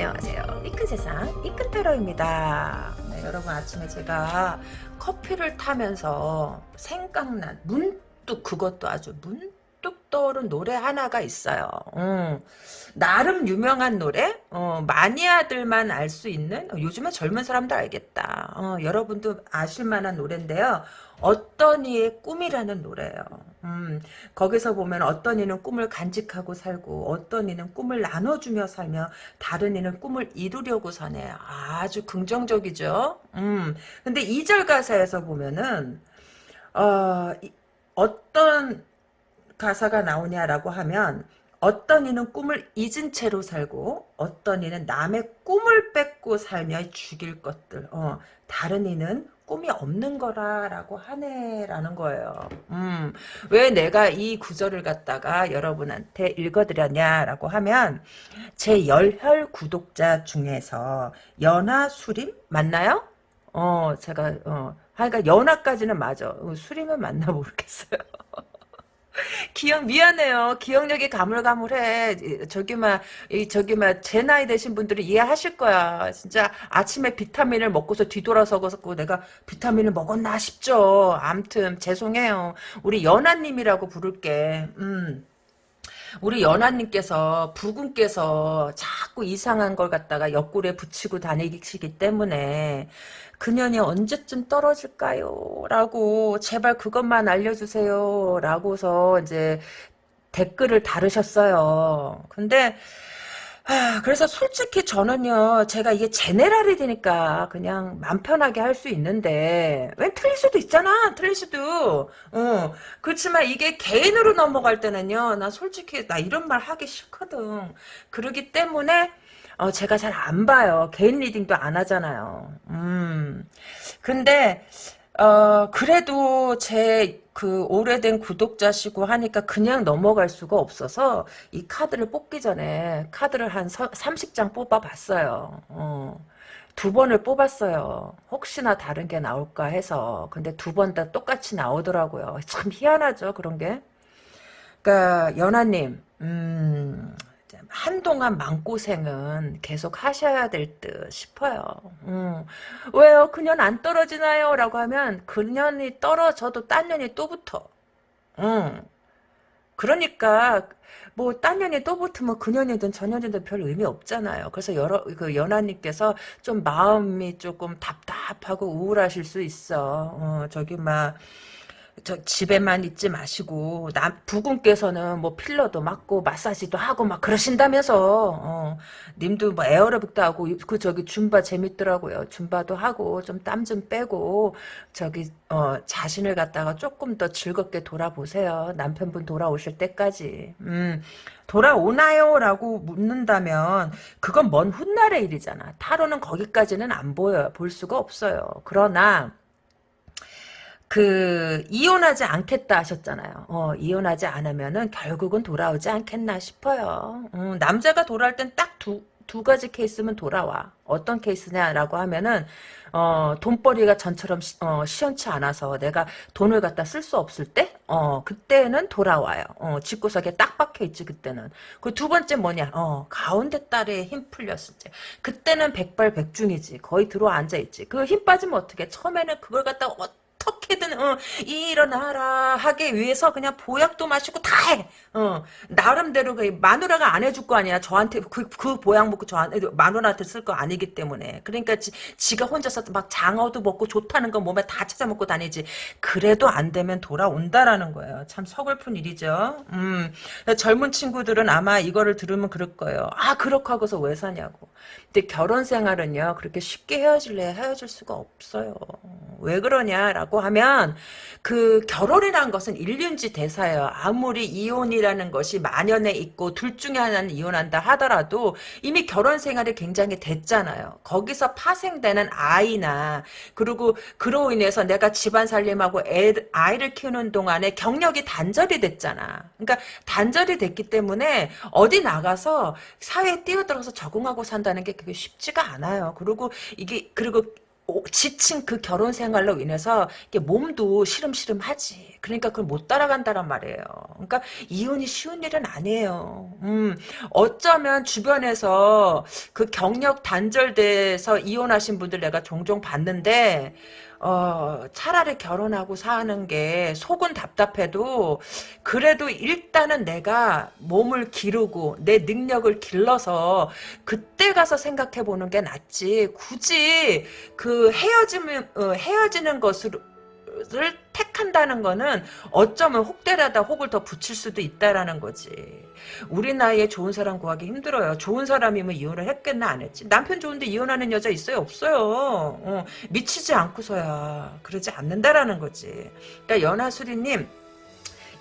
안녕하세요. 이큰 세상 이큰테러입니다. 네, 여러분 아침에 제가 커피를 타면서 생각난 문득 그것도 아주 문득 떠오른 노래 하나가 있어요. 음, 나름 유명한 노래? 어, 마니아들만 알 수 있는? 어, 요즘에 젊은 사람도 알겠다. 어, 여러분도 아실 만한 노래인데요. 어떤 이의 꿈이라는 노래예요. 음, 거기서 보면 어떤 이는 꿈을 간직하고 살고 어떤 이는 꿈을 나눠주며 살며 다른 이는 꿈을 이루려고 사네. 아주 긍정적이죠. 음, 근데 2절 가사에서 보면은 어, 이, 어떤 가사가 나오냐라고 하면 어떤 이는 꿈을 잊은 채로 살고 어떤 이는 남의 꿈을 뺏고 살며 죽일 것들 어, 다른 이는 꿈이 없는 거라라고 하네라는 거예요. 음, 왜 내가 이 구절을 갖다가 여러분한테 읽어드렸냐라고 하면 제 열혈 구독자 중에서 연하 수림 맞나요? 어, 제가 어, 그러니까 연하까지는 맞아. 어, 수림은 맞나 모르겠어요. 기억 미안해요. 기억력이 가물가물해. 저기 막 저기 막제 나이 되신 분들이 이해하실 거야. 진짜 아침에 비타민을 먹고서 뒤돌아서고 내가 비타민을 먹었나 싶죠. 암튼 죄송해요. 우리 연하님이라고 부를게. 음. 우리 연하님께서 부군께서 자꾸 이상한 걸 갖다가 옆구리에 붙이고 다니시기 때문에 그년이 언제쯤 떨어질까요? 라고 제발 그것만 알려주세요. 라고서 이제 댓글을 다루셨어요. 근데 아, 그래서 솔직히 저는요, 제가 이게 제네랄이 되니까 그냥 맘 편하게 할 수 있는데, 왜 틀릴 수도 있잖아, 틀릴 수도. 어, 그렇지만 이게 개인으로 넘어갈 때는요, 나 솔직히, 나 이런 말 하기 싫거든. 그러기 때문에, 어, 제가 잘 안 봐요. 개인 리딩도 안 하잖아요. 음. 근데, 어, 그래도 제 그 오래된 구독자시고 하니까 그냥 넘어갈 수가 없어서 이 카드를 뽑기 전에 카드를 한 30장 뽑아봤어요. 어. 두 번을 뽑았어요. 혹시나 다른 게 나올까 해서. 근데 두 번 다 똑같이 나오더라고요. 참 희한하죠, 그런 게. 그러니까 연하님, 음, 한동안 마음고생은 계속 하셔야 될 듯 싶어요. 음. 왜요? 그년 안 떨어지나요? 라고 하면 그년이 떨어져도 딴 년이 또 붙어. 음. 그러니까 뭐 딴 년이 또 붙으면 그년이든 저년이든 별 의미 없잖아요. 그래서 여러 그 연하님께서 좀 마음이 조금 답답하고 우울하실 수 있어. 어, 저기 막 저 집에만 있지 마시고 남 부군께서는 뭐 필러도 맞고 마사지도 하고 막 그러신다면서 어, 님도 뭐 에어로빅도 하고 그 저기 줌바 재밌더라고요. 줌바도 하고 좀 땀 좀 빼고 저기 어, 자신을 갖다가 조금 더 즐겁게 돌아보세요. 남편분 돌아오실 때까지. 음. 돌아오나요? 라고 묻는다면 그건 먼 훗날의 일이잖아. 타로는 거기까지는 안 보여요. 볼 수가 없어요. 그러나 그 이혼하지 않겠다 하셨잖아요. 어, 이혼하지 않으면은 결국은 돌아오지 않겠나 싶어요. 음, 남자가 돌아올 땐 딱 두 두 가지 케이스면 돌아와. 어떤 케이스냐라고 하면은 어, 돈벌이가 전처럼 시, 어, 시원치 않아서 내가 돈을 갖다 쓸 수 없을 때, 어, 그때는 돌아와요. 어, 집구석에 딱 박혀 있지, 그때는. 그 두 번째 뭐냐, 어, 가운데 딸에 힘 풀렸을 때. 그때는 백발백중이지. 거의 들어 앉아 있지. 그 힘 빠지면 어떻게, 처음에는 그걸 갖다가 어떻게든 어, 일어나라 하기 위해서 그냥 보약도 마시고 다 해. 어, 나름대로 그 마누라가 안 해줄 거 아니야. 저한테 그, 그 보약 먹고 저한테 마누라한테 쓸 거 아니기 때문에. 그러니까 지, 지가 혼자서 막 장어도 먹고 좋다는 거 몸에 다 찾아 먹고 다니지. 그래도 안 되면 돌아온다라는 거예요. 참 서글픈 일이죠. 음, 젊은 친구들은 아마 이거를 들으면 그럴 거예요. 아 그렇고 하고서 왜 사냐고. 근데 결혼 생활은요 그렇게 쉽게 헤어질래 헤어질 수가 없어요. 왜 그러냐라고 하면 그 결혼이란 것은 일륜지 대사예요. 아무리 이혼이라는 것이 만연해 있고 둘 중에 하나는 이혼한다 하더라도 이미 결혼 생활이 굉장히 됐잖아요. 거기서 파생되는 아이나 그리고 그로 인해서 내가 집안 살림하고 애, 아이를 키우는 동안에 경력이 단절이 됐잖아. 그러니까 단절이 됐기 때문에 어디 나가서 사회에 뛰어들어서 적응하고 산다는 게 그게 쉽지가 않아요. 그리고 이게 그리고 지친 그 결혼 생활로 인해서 몸도 시름시름하지. 그러니까 그걸 못 따라간다란 말이에요. 그러니까 이혼이 쉬운 일은 아니에요. 음, 어쩌면 주변에서 그 경력 단절돼서 이혼하신 분들 내가 종종 봤는데 어, 차라리 결혼하고 사는 게 속은 답답해도 그래도 일단은 내가 몸을 기르고 내 능력을 길러서 그때 가서 생각해 보는 게 낫지. 굳이 그 헤어지면 어, 헤어지는 것으로 를 택한다는 거는 어쩌면 혹대라다 혹을 더 붙일 수도 있다라는 거지. 우리 나이에 좋은 사람 구하기 힘들어요. 좋은 사람이면 이혼을 했겠나 안 했지. 남편 좋은데 이혼하는 여자 있어요? 없어요. 어, 미치지 않고서야 그러지 않는다라는 거지. 그러니까 연하수리님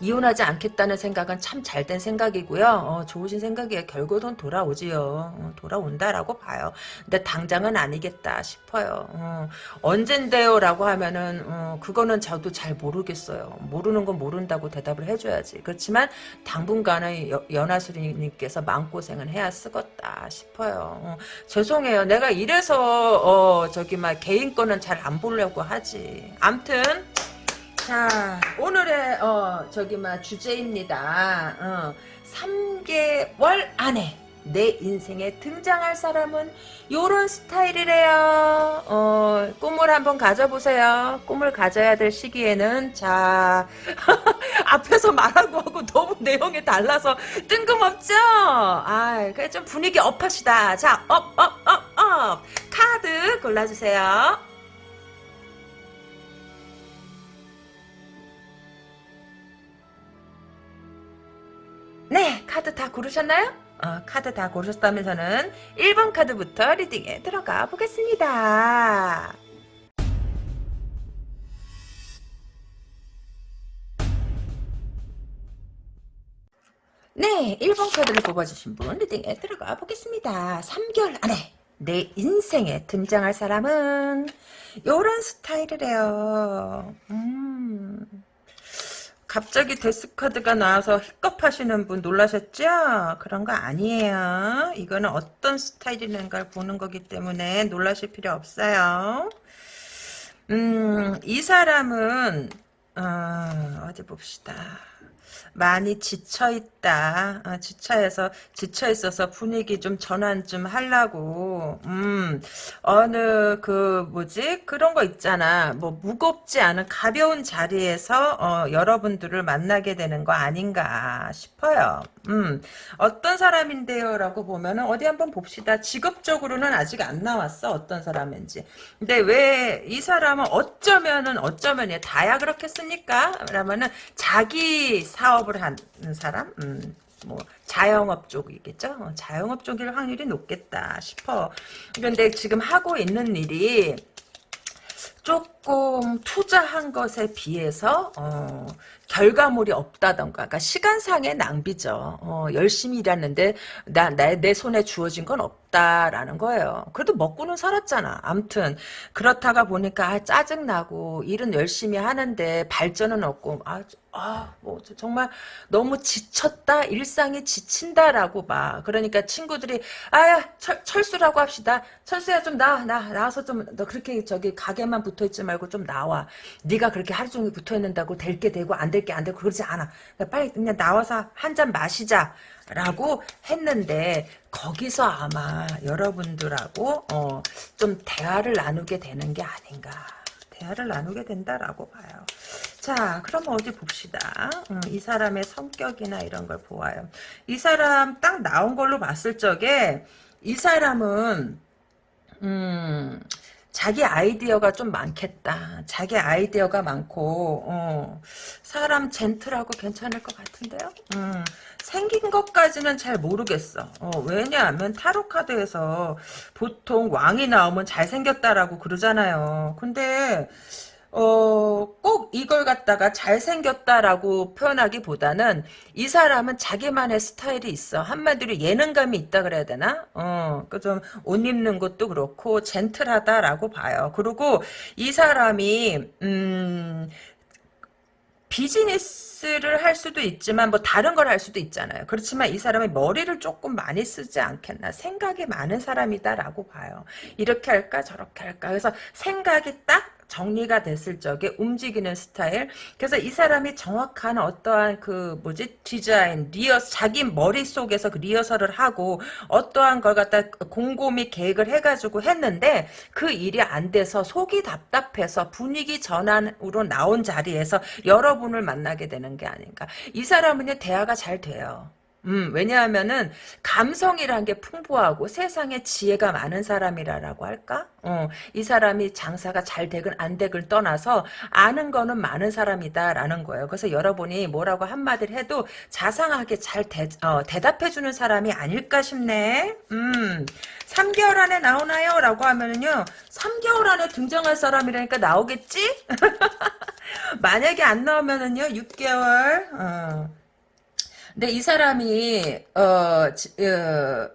이혼하지 않겠다는 생각은 참 잘된 생각이고요. 어, 좋으신 생각이에요. 결국은 돌아오지요. 어, 돌아온다라고 봐요. 근데 당장은 아니겠다 싶어요. 어, 언젠데요? 라고 하면은 어, 그거는 저도 잘 모르겠어요. 모르는 건 모른다고 대답을 해줘야지. 그렇지만 당분간은 여, 연하수리님께서 마음고생은 해야 쓰겄다 싶어요. 어, 죄송해요. 내가 이래서 어, 저기 막 개인 거는 잘 안 보려고 하지. 암튼 자, 오늘의 어 저기 막 주제입니다. 어, 3개월 안에 내 인생에 등장할 사람은 요런 스타일이래요. 어, 꿈을 한번 가져보세요. 꿈을 가져야 될 시기에는 자 앞에서 말하고 하고 너무 내용이 달라서 뜬금없죠. 아, 그래 좀 분위기 up합시다. 자, up, up, up, up. 카드 골라주세요. 네, 카드 다 고르셨나요? 어, 카드 다 고르셨다면서는 1번 카드부터 리딩에 들어가 보겠습니다. 네, 1번 카드를 뽑아주신 분 리딩에 들어가 보겠습니다. 3개월 안에 내 인생에 등장할 사람은 요런 스타일이래요. 음... 갑자기 데스카드가 나와서 힙겁하시는 분 놀라셨죠? 그런 거 아니에요. 이거는 어떤 스타일이라는 걸 보는 거기 때문에 놀라실 필요 없어요. 음, 이 사람은 어, 어디 봅시다. 많이 지쳐있다. 어, 지쳐서, 지쳐있어서 분위기 좀 전환 좀 하려고, 음, 어느, 그, 뭐지? 그런 거 있잖아. 뭐, 무겁지 않은 가벼운 자리에서, 어, 여러분들을 만나게 되는 거 아닌가 싶어요. 음, 어떤 사람인데요? 라고 보면은, 어디 한번 봅시다. 직업적으로는 아직 안 나왔어. 어떤 사람인지. 근데 왜 이 사람은 어쩌면은, 어쩌면이 다야 그렇겠습니까? 라면은, 자기 사업을 하는 사람? 음. 뭐 자영업 쪽이겠죠. 어, 자영업 쪽일 확률이 높겠다 싶어. 그런데 지금 하고 있는 일이 조금 투자한 것에 비해서 어, 결과물이 없다던가 그러니까 시간상의 낭비죠. 어, 열심히 일하는데 나, 나, 내 손에 주어진 건 없다라는 거예요. 그래도 먹고는 살았잖아. 암튼 그렇다가 보니까 아, 짜증나고 일은 열심히 하는데 발전은 없고 아, 아, 뭐 정말 너무 지쳤다. 일상이 지친다라고 봐. 그러니까 친구들이 아야 철, 철수라고 합시다. 철수야 좀 나, 나 나와서 좀 너 그렇게 저기 가게만 붙어 있지 말고 좀 나와. 네가 그렇게 하루 종일 붙어 있는다고 될 게 되고 안 될 게 안 되고 그러지 않아. 그러니까 빨리 그냥 나와서 한 잔 마시자. 라고 했는데 거기서 아마 여러분들하고 어, 좀 대화를 나누게 되는 게 아닌가 대화를 나누게 된다라고 봐요. 자, 그럼 어디 봅시다. 음, 이 사람의 성격이나 이런 걸 보아요. 이 사람 딱 나온 걸로 봤을 적에 이 사람은 음, 자기 아이디어가 좀 많겠다. 자기 아이디어가 많고 어, 사람 젠틀하고 괜찮을 것 같은데요. 음, 생긴 것까지는 잘 모르겠어. 어, 왜냐하면 타로 카드에서 보통 왕이 나오면 잘생겼다라고 그러잖아요. 근데 어, 꼭 이걸 갖다가 잘생겼다라고 표현하기보다는 이 사람은 자기만의 스타일이 있어. 한마디로 예능감이 있다 그래야 되나? 어, 그 좀 옷 입는 것도 그렇고 젠틀하다라고 봐요. 그리고 이 사람이 음, 비즈니스를 할 수도 있지만 뭐 다른 걸 할 수도 있잖아요. 그렇지만 이 사람이 머리를 조금 많이 쓰지 않겠나. 생각이 많은 사람이다라고 봐요. 이렇게 할까 저렇게 할까. 그래서 생각이 딱 정리가 됐을 적에 움직이는 스타일. 그래서 이 사람이 정확한 어떠한 그 뭐지 디자인, 리허 자기 머릿속에서 그 리허설을 하고 어떠한 걸 갖다 곰곰이 계획을 해가지고 했는데 그 일이 안 돼서 속이 답답해서 분위기 전환으로 나온 자리에서 여러분을 만나게 되는 게 아닌가. 이 사람은요 대화가 잘 돼요. 음, 왜냐하면은 감성이란 게 풍부하고 세상에 지혜가 많은 사람이라고 할까? 어, 이 사람이 장사가 잘 되건 안 되건 떠나서 아는 거는 많은 사람이다라는 거예요. 그래서 여러분이 뭐라고 한마디를 해도 자상하게 잘 대, 어, 대답해주는 사람이 아닐까 싶네. 음, 3개월 안에 나오나요? 라고 하면은요, 3개월 안에 등장할 사람이라니까 나오겠지? 만약에 안 나오면은요, 6개월, 어. 근데 이 사람이 어,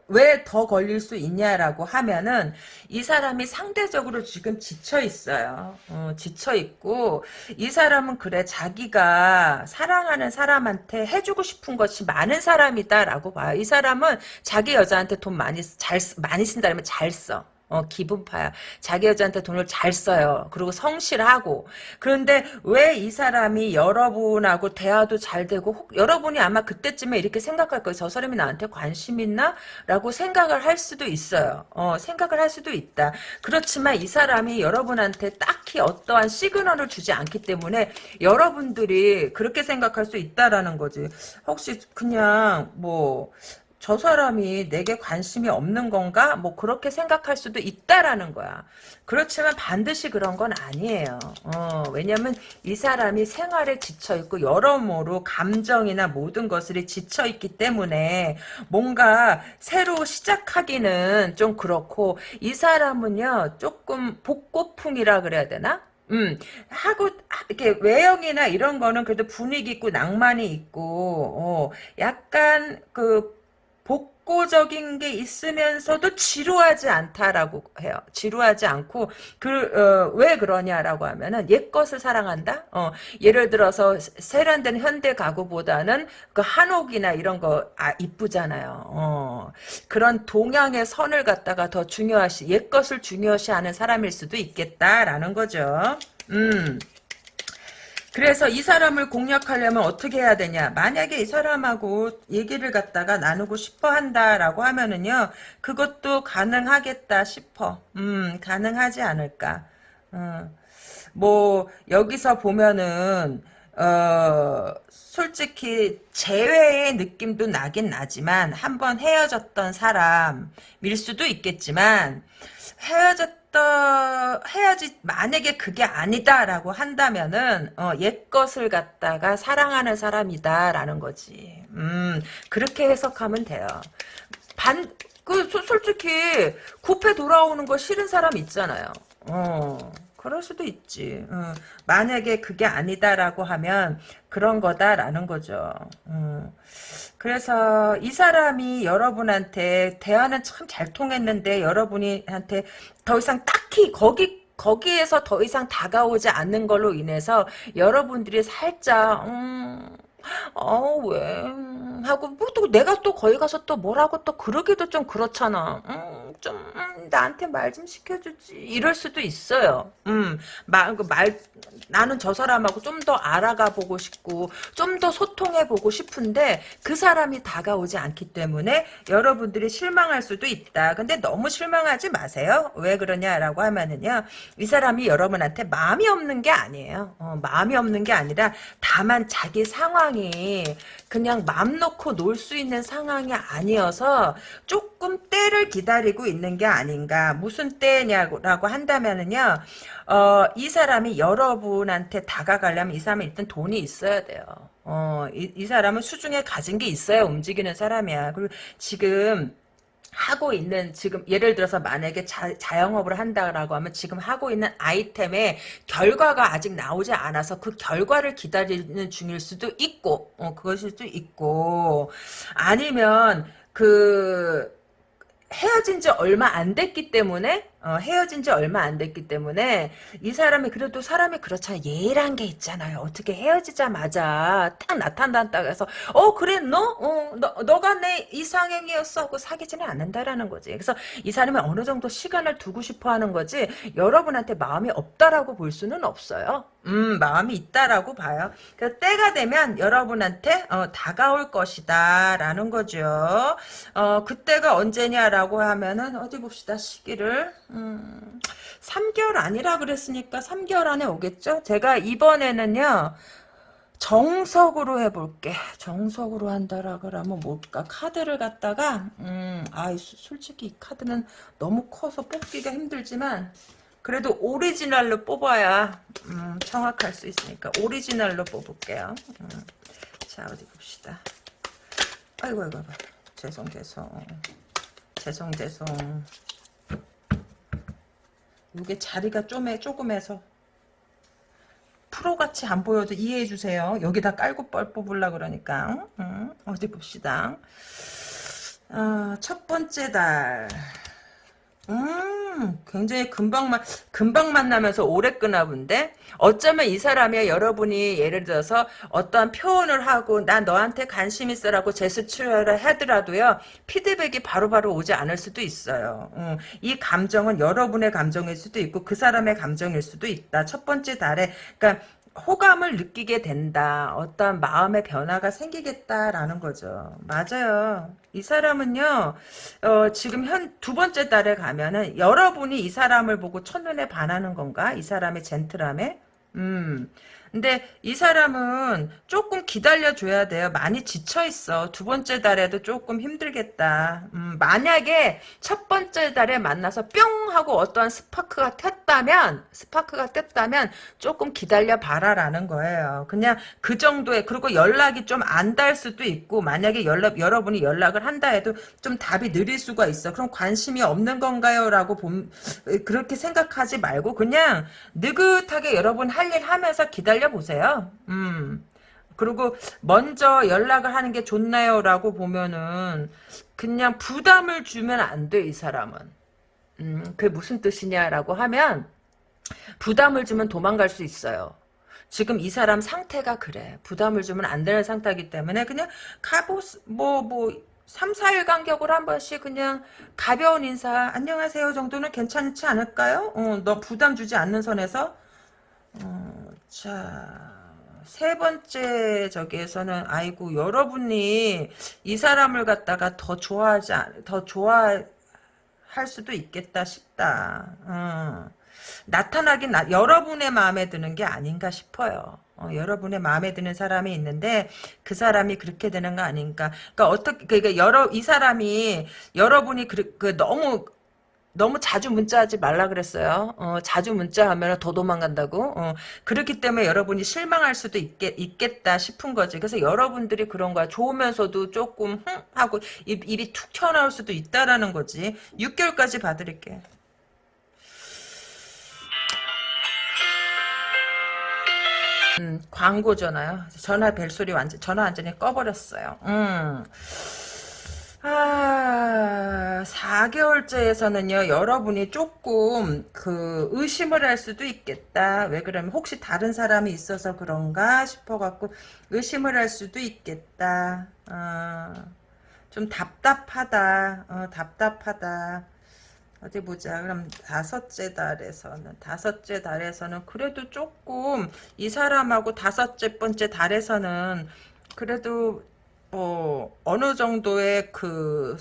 왜 더 걸릴 수 있냐라고 하면은 이 사람이 상대적으로 지금 지쳐 있어요. 어, 지쳐 있고 이 사람은 그래 자기가 사랑하는 사람한테 해주고 싶은 것이 많은 사람이다라고 봐요. 이 사람은 자기 여자한테 돈 많이 잘 많이 쓴다면 잘 써. 어, 기분파야. 자기 여자한테 돈을 잘 써요. 그리고 성실하고. 그런데 왜 이 사람이 여러분하고 대화도 잘 되고, 혹, 여러분이 아마 그때쯤에 이렇게 생각할 거예요. 저 사람이 나한테 관심 있나? 라고 생각을 할 수도 있어요. 어, 생각을 할 수도 있다. 그렇지만 이 사람이 여러분한테 딱히 어떠한 시그널을 주지 않기 때문에 여러분들이 그렇게 생각할 수 있다라는 거지. 혹시 그냥 뭐, 저 사람이 내게 관심이 없는 건가? 뭐 그렇게 생각할 수도 있다라는 거야. 그렇지만 반드시 그런 건 아니에요. 어, 왜냐면 이 사람이 생활에 지쳐있고 여러모로 감정이나 모든 것들이 지쳐있기 때문에 뭔가 새로 시작하기는 좀 그렇고 이 사람은요 조금 복고풍이라 그래야 되나? 음, 하고, 이렇게 외형이나 이런 거는 그래도 분위기 있고 낭만이 있고, 어, 약간 그, 복고적인 게 있으면서도 지루하지 않다라고 해요. 지루하지 않고 그왜 어, 그러냐라고 하면은 옛 것을 사랑한다. 어, 예를 들어서 세련된 현대 가구보다는 그 한옥이나 이런 거 아, 이쁘잖아요. 어, 그런 동양의 선을 갖다가 더 중요하시 옛 것을 중요시하는 사람일 수도 있겠다라는 거죠. 음. 그래서 이 사람을 공략하려면 어떻게 해야 되냐. 만약에 이 사람하고 얘기를 갖다가 나누고 싶어 한다라고 하면은요. 그것도 가능하겠다 싶어. 음, 가능하지 않을까. 음, 뭐, 여기서 보면은, 어, 솔직히 재회의 느낌도 나긴 나지만 한번 헤어졌던 사람일 수도 있겠지만 헤어졌 했다 해야지 만약에 그게 아니다라고 한다면은 어, 옛 것을 갖다가 사랑하는 사람이다라는 거지. 음 그렇게 해석하면 돼요. 반 그 솔직히 굽해 돌아오는 거 싫은 사람 있잖아요. 어. 그럴 수도 있지. 어, 만약에 그게 아니다라고 하면 그런 거다라는 거죠. 어. 그래서 이 사람이 여러분한테 대화는 참 잘 통했는데 여러분이한테 더 이상 딱히 거기 거기에서 더 이상 다가오지 않는 걸로 인해서 여러분들이 살짝 음, 어, 왜? 하고, 뭐, 또, 내가 또 거기 가서 또 뭐라고 또 그러기도 좀 그렇잖아. 음, 좀, 음, 나한테 말 좀 시켜주지. 이럴 수도 있어요. 음, 말, 그 말, 나는 저 사람하고 좀 더 알아가 보고 싶고, 좀 더 소통해 보고 싶은데, 그 사람이 다가오지 않기 때문에 여러분들이 실망할 수도 있다. 근데 너무 실망하지 마세요. 왜 그러냐라고 하면은요, 이 사람이 여러분한테 마음이 없는 게 아니에요. 어, 마음이 없는 게 아니라, 다만 자기 상황 상황이 그냥 맘 놓고 놀 수 있는 상황이 아니어서 조금 때를 기다리고 있는 게 아닌가. 무슨 때냐고 한다면은요. 어, 이 사람이 여러분한테 다가가려면 이 사람은 일단 돈이 있어야 돼요. 어, 이, 이 사람은 수중에 가진 게 있어야 움직이는 사람이야. 그리고 지금 하고 있는 지금 예를 들어서 만약에 자, 자영업을 한다라고 하면 지금 하고 있는 아이템의 결과가 아직 나오지 않아서 그 결과를 기다리는 중일 수도 있고 어, 그것일 수도 있고 아니면 그 헤어진 지 얼마 안 됐기 때문에 어, 헤어진 지 얼마 안 됐기 때문에 이 사람이 그래도 사람이 그렇잖아요. 예의란 게 있잖아요. 어떻게 헤어지자마자 딱 나타난다고 해서 어 그래 너? 어, 너 너가 내 이상형이었어 하고 사귀지는 않는다라는 거지. 그래서 이 사람이 어느 정도 시간을 두고 싶어 하는 거지 여러분한테 마음이 없다라고 볼 수는 없어요. 음 마음이 있다라고 봐요. 그 때가 되면 여러분한테 어, 다가올 것이다 라는 거죠. 어 그때가 언제냐라고 하면은 어디 봅시다 시기를 음, 3개월 아니라 그랬으니까 3개월 안에 오겠죠? 제가 이번에는요, 정석으로 해볼게. 정석으로 한다라 그러면 뭘까? 카드를 갖다가, 음, 아, 솔직히 이 카드는 너무 커서 뽑기가 힘들지만, 그래도 오리지널로 뽑아야, 음, 정확할 수 있으니까, 오리지널로 뽑을게요. 음, 자, 어디 봅시다. 아이고, 아이고, 아이고. 죄송, 죄송. 죄송, 죄송. 이게 자리가 좀해 조금해서 프로같이 안 보여도 이해해 주세요. 여기다 깔고 뻘 뽑으려 그러니까 응? 어디 봅시다. 어, 첫 번째 달. 음, 굉장히 금방 만 금방 만나면서 오래 끄나 본데 어쩌면 이 사람이 여러분이 예를 들어서 어떠한 표현을 하고 난 너한테 관심 있어라고 제스처를 하더라도요 피드백이 바로 바로 오지 않을 수도 있어요. 음, 이 감정은 여러분의 감정일 수도 있고 그 사람의 감정일 수도 있다. 첫 번째 달에 그러니까 호감을 느끼게 된다. 어떤 마음의 변화가 생기겠다라는 거죠. 맞아요. 이 사람은요, 어, 지금 현 두 번째 달에 가면은 여러분이 이 사람을 보고 첫눈에 반하는 건가? 이 사람의 젠틀함에? 음. 근데 이 사람은 조금 기다려줘야 돼요. 많이 지쳐있어. 두 번째 달에도 조금 힘들겠다. 음, 만약에 첫 번째 달에 만나서 뿅 하고 어떠한 스파크가 튀었다면 스파크가 떴다면 조금 기다려봐라라는 거예요. 그냥 그 정도에 그리고 연락이 좀 안 닿을 수도 있고 만약에 연락 여러분이 연락을 한다 해도 좀 답이 느릴 수가 있어. 그럼 관심이 없는 건가요? 라고 봄, 그렇게 생각하지 말고 그냥 느긋하게 여러분 할 일 하면서 기다려 살려보세요. 음. 그리고 먼저 연락을 하는 게 좋나요? 라고 보면은 그냥 부담을 주면 안 돼, 이 사람은. 음, 그게 무슨 뜻이냐라고 하면 부담을 주면 도망갈 수 있어요. 지금 이 사람 상태가 그래. 부담을 주면 안 되는 상태이기 때문에 그냥 가보, 뭐, 뭐, 3, 4일 간격으로 한 번씩 그냥 가벼운 인사, 안녕하세요 정도는 괜찮지 않을까요? 어, 너 부담 주지 않는 선에서 어, 자, 세 번째 저기에서는 아이고 여러분이 이 사람을 갖다가 더 좋아하지 더 좋아할 수도 있겠다 싶다. 어. 나타나긴 나, 여러분의 마음에 드는 게 아닌가 싶어요. 어, 여러분의 마음에 드는 사람이 있는데 그 사람이 그렇게 되는 거 아닌가. 그러니까 어떻게 그러니까 여러 이 사람이 여러분이 그, 그 너무 너무 자주 문자하지 말라 그랬어요. 어, 자주 문자하면 더 도망간다고. 어, 그렇기 때문에 여러분이 실망할 수도 있겠, 있겠 다 싶은 거지. 그래서 여러분들이 그런 거야. 좋으면서도 조금 흥 하고 입, 입이 툭 튀어나올 수도 있다라는 거지. 6개월까지 봐드릴게. 음, 광고 전화요. 전화 벨소리 완전 전화 완전히 꺼버렸어요. 음. 아, 4개월째에서는요, 여러분이 조금, 그, 의심을 할 수도 있겠다. 왜 그러면, 혹시 다른 사람이 있어서 그런가 싶어갖고, 의심을 할 수도 있겠다. 어, 좀 답답하다. 어, 답답하다. 어디 보자. 그럼 다섯째 달에서는, 다섯째 달에서는, 그래도 조금, 이 사람하고 다섯째 번째 달에서는, 그래도 어, 어느 정도의 그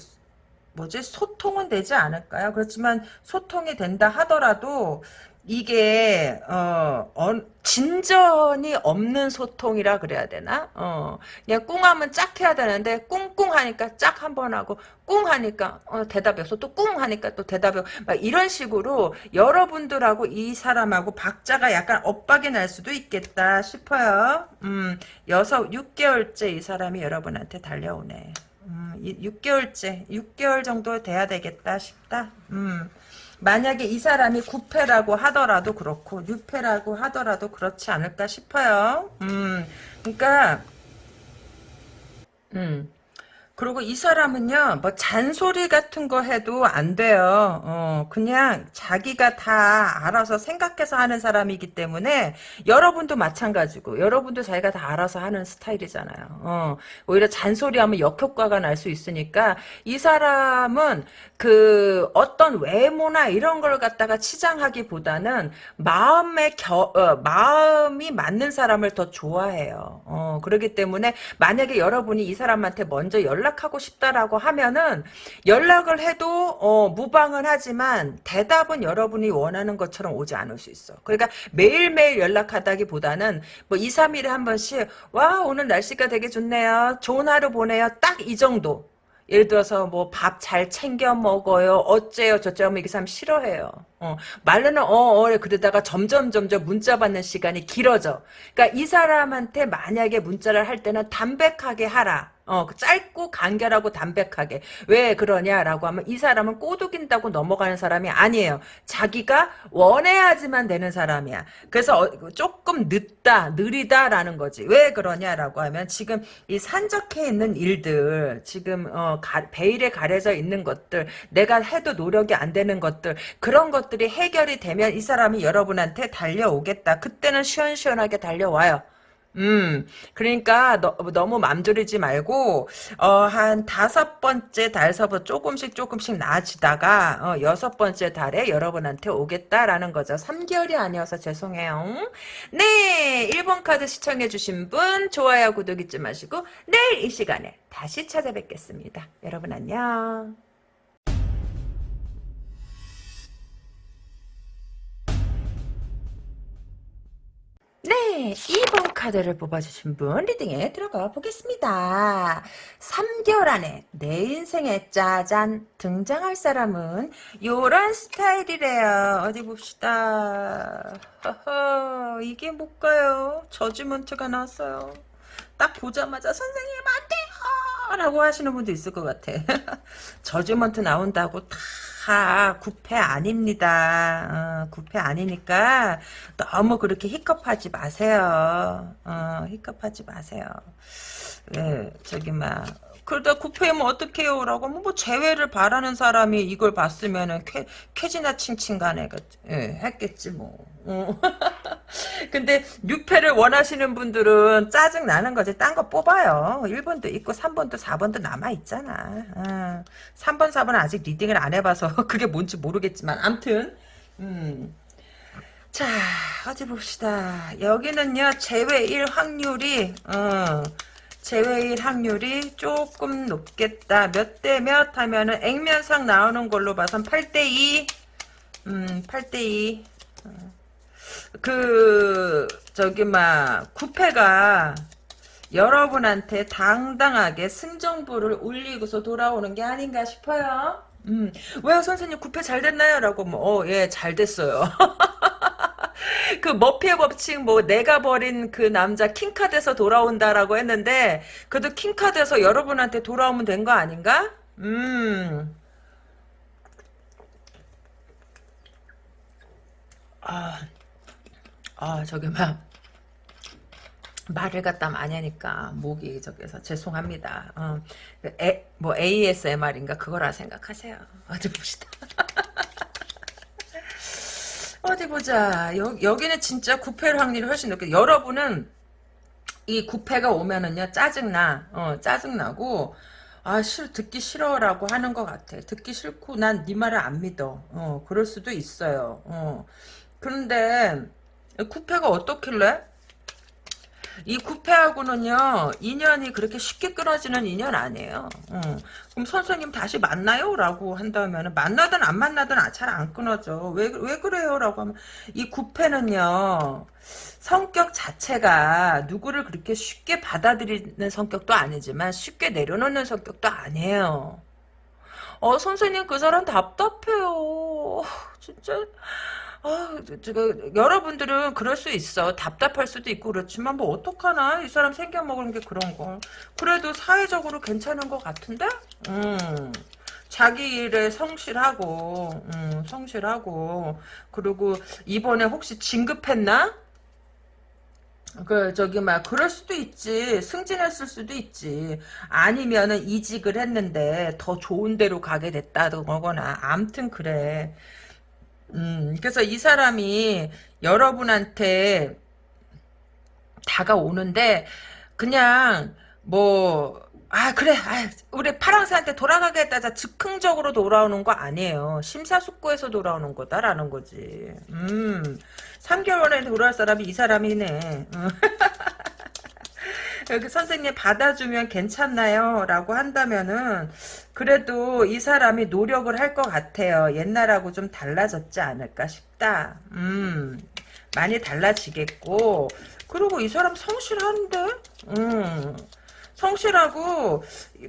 뭐지 소통은 되지 않을까요? 그렇지만 소통이 된다 하더라도 이게 어, 어, 진전이 없는 소통이라 그래야 되나? 어, 그냥 꿍하면 짝 해야 되는데 꿍꿍 하니까 짝 한 번 하고 꿍 하니까 어, 대답이 없어 또 꿍 하니까 또 대답이 없어 막 이런 식으로 여러분들하고 이 사람하고 박자가 약간 엇박이 날 수도 있겠다 싶어요. 음, 여섯 6개월째 이 사람이 여러분한테 달려오네. 음, 6개월째 6개월 정도 돼야 되겠다 싶다. 음. 만약에 이 사람이 9패라고 하더라도 그렇고 6패라고 하더라도 그렇지 않을까 싶어요. 음, 그러니까 음, 그리고 이 사람은요, 뭐 잔소리 같은 거 해도 안 돼요. 어, 그냥 자기가 다 알아서 생각해서 하는 사람이기 때문에 여러분도 마찬가지고 여러분도 자기가 다 알아서 하는 스타일이잖아요. 어, 오히려 잔소리하면 역효과가 날 수 있으니까 이 사람은 그 어떤 외모나 이런 걸 갖다가 치장하기보다는 마음의 겨, 어, 마음이 맞는 사람을 더 좋아해요. 어, 그렇기 때문에 만약에 여러분이 이 사람한테 먼저 연락 하고 싶다라고 하면은 연락을 해도 어, 무방은 하지만 대답은 여러분이 원하는 것처럼 오지 않을 수 있어. 그러니까 매일매일 연락하다기보다는 뭐 2, 3일에 한 번씩 와 오늘 날씨가 되게 좋네요. 좋은 하루 보내요. 딱 이 정도. 예를 들어서 뭐 밥 잘 챙겨 먹어요. 어째요 저째요 하면 이게 사람 싫어해요. 어, 말로는 어어 그러다가 점점 점점 문자 받는 시간이 길어져. 그러니까 이 사람한테 만약에 문자를 할 때는 담백하게 하라. 어, 짧고 간결하고 담백하게. 왜 그러냐라고 하면 이 사람은 꼬드긴다고 넘어가는 사람이 아니에요. 자기가 원해야지만 되는 사람이야. 그래서 어, 조금 늦다, 느리다라는 거지. 왜 그러냐라고 하면 지금 이 산적해 있는 일들, 지금 어, 가, 베일에 가려져 있는 것들, 내가 해도 노력이 안 되는 것들, 그런 것들이 해결이 되면 이 사람이 여러분한테 달려오겠다. 그때는 시원시원하게 달려와요. 음, 그러니까 너, 너무 맘졸이지 말고 어, 한 다섯 번째 달서부터 조금씩 조금씩 나아지다가 어, 여섯 번째 달에 여러분한테 오겠다라는 거죠. 3개월이 아니어서 죄송해요. 네, 1번 카드 시청해 주신 분 좋아요, 구독 잊지 마시고 내일 이 시간에 다시 찾아뵙겠습니다. 여러분 안녕. 네, 2번 카드를 뽑아주신 분 리딩에 들어가 보겠습니다. 3개월 안에 내 인생에 짜잔 등장할 사람은 요런 스타일이래요. 어디 봅시다. 허허, 이게 뭘까요? 저지먼트가 나왔어요. 딱 보자마자 선생님 안 돼요! 라고 하시는 분도 있을 것 같아. 저지먼트 나온다고 다 구패 아닙니다. 어, 구패 아니니까 너무 그렇게 히컵하지 마세요. 어, 히컵하지 마세요. 예, 저기 막 그러다 구패면 어떡해요? 라고 하면 뭐 재회를 바라는 사람이 이걸 봤으면은 쾌, 쾌지나 칭칭 간에 예, 했겠지 뭐. 어. 근데 6패를 원하시는 분들은 짜증 나는 거지. 딴 거 뽑아요. 1번도 있고 3번도 4번도 남아있잖아. 어. 3번, 4번은 아직 리딩을 안 해봐서 그게 뭔지 모르겠지만 암튼 음. 자 어디 봅시다. 여기는요 제외일 확률이 어. 제외일 확률이 조금 높겠다. 몇 대 몇 하면은 액면상 나오는 걸로 봐선 8대2 음 8대2 그 저기 막 구패가 여러분한테 당당하게 승정부를 울리고서 돌아오는 게 아닌가 싶어요. 음, 왜요 선생님 구패 잘 됐나요? 라고 뭐, 어, 예, 잘 됐어요. 그 머피의 법칙 뭐 내가 버린 그 남자 킹카드에서 돌아온다라고 했는데 그래도 킹카드에서 여러분한테 돌아오면 된 거 아닌가? 음. 아, 아 저기 막 말을 갖다 많이 하니까 목이 저기서 죄송합니다. 어, 그 에, 뭐 ASMR인가 그거라 생각하세요. 어디 봅시다. 어디 보자. 여, 여기는 진짜 구패를 확률이 훨씬 높게. 여러분은 이 구패가 오면은요 짜증나. 어, 짜증나고 아, 싫, 듣기 싫어라고 하는 것 같아. 듣기 싫고 난 네 말을 안 믿어. 어, 그럴 수도 있어요. 어. 그런데 구패가 어떻길래? 이 구패하고는요 인연이 그렇게 쉽게 끊어지는 인연 아니에요. 어. 그럼 선생님 다시 만나요? 라고 한다면 만나든 안 만나든 잘 안 끊어져. 왜, 왜 그래요? 라고 하면 이 구패는요 성격 자체가 누구를 그렇게 쉽게 받아들이는 성격도 아니지만 쉽게 내려놓는 성격도 아니에요. 어 선생님 그 사람 답답해요. 진짜 아, 저, 여러분들은 그럴 수 있어. 답답할 수도 있고 그렇지만 뭐 어떡하나. 이 사람 생겨먹은 게 그런 거. 그래도 사회적으로 괜찮은 것 같은데? 음. 자기 일에 성실하고, 음, 성실하고, 그리고 이번에 혹시 진급했나? 그 저기 막 그럴 수도 있지 승진했을 수도 있지 아니면은 이직을 했는데 더 좋은 데로 가게 됐다거나 암튼 그래 음 그래서 이 사람이 여러분한테 다가오는데 그냥 뭐 아 그래 아, 우리 파랑새한테 돌아가겠다 자 즉흥적으로 돌아오는 거 아니에요. 심사숙고해서 돌아오는 거다라는 거지. 음 3개월 에 돌아올 사람이 이 사람이네. 음. 여기 선생님 받아주면 괜찮나요? 라고 한다면은 그래도 이 사람이 노력을 할 것 같아요. 옛날하고 좀 달라졌지 않을까 싶다. 음 많이 달라지겠고 그리고 이 사람 성실한데? 음 성실하고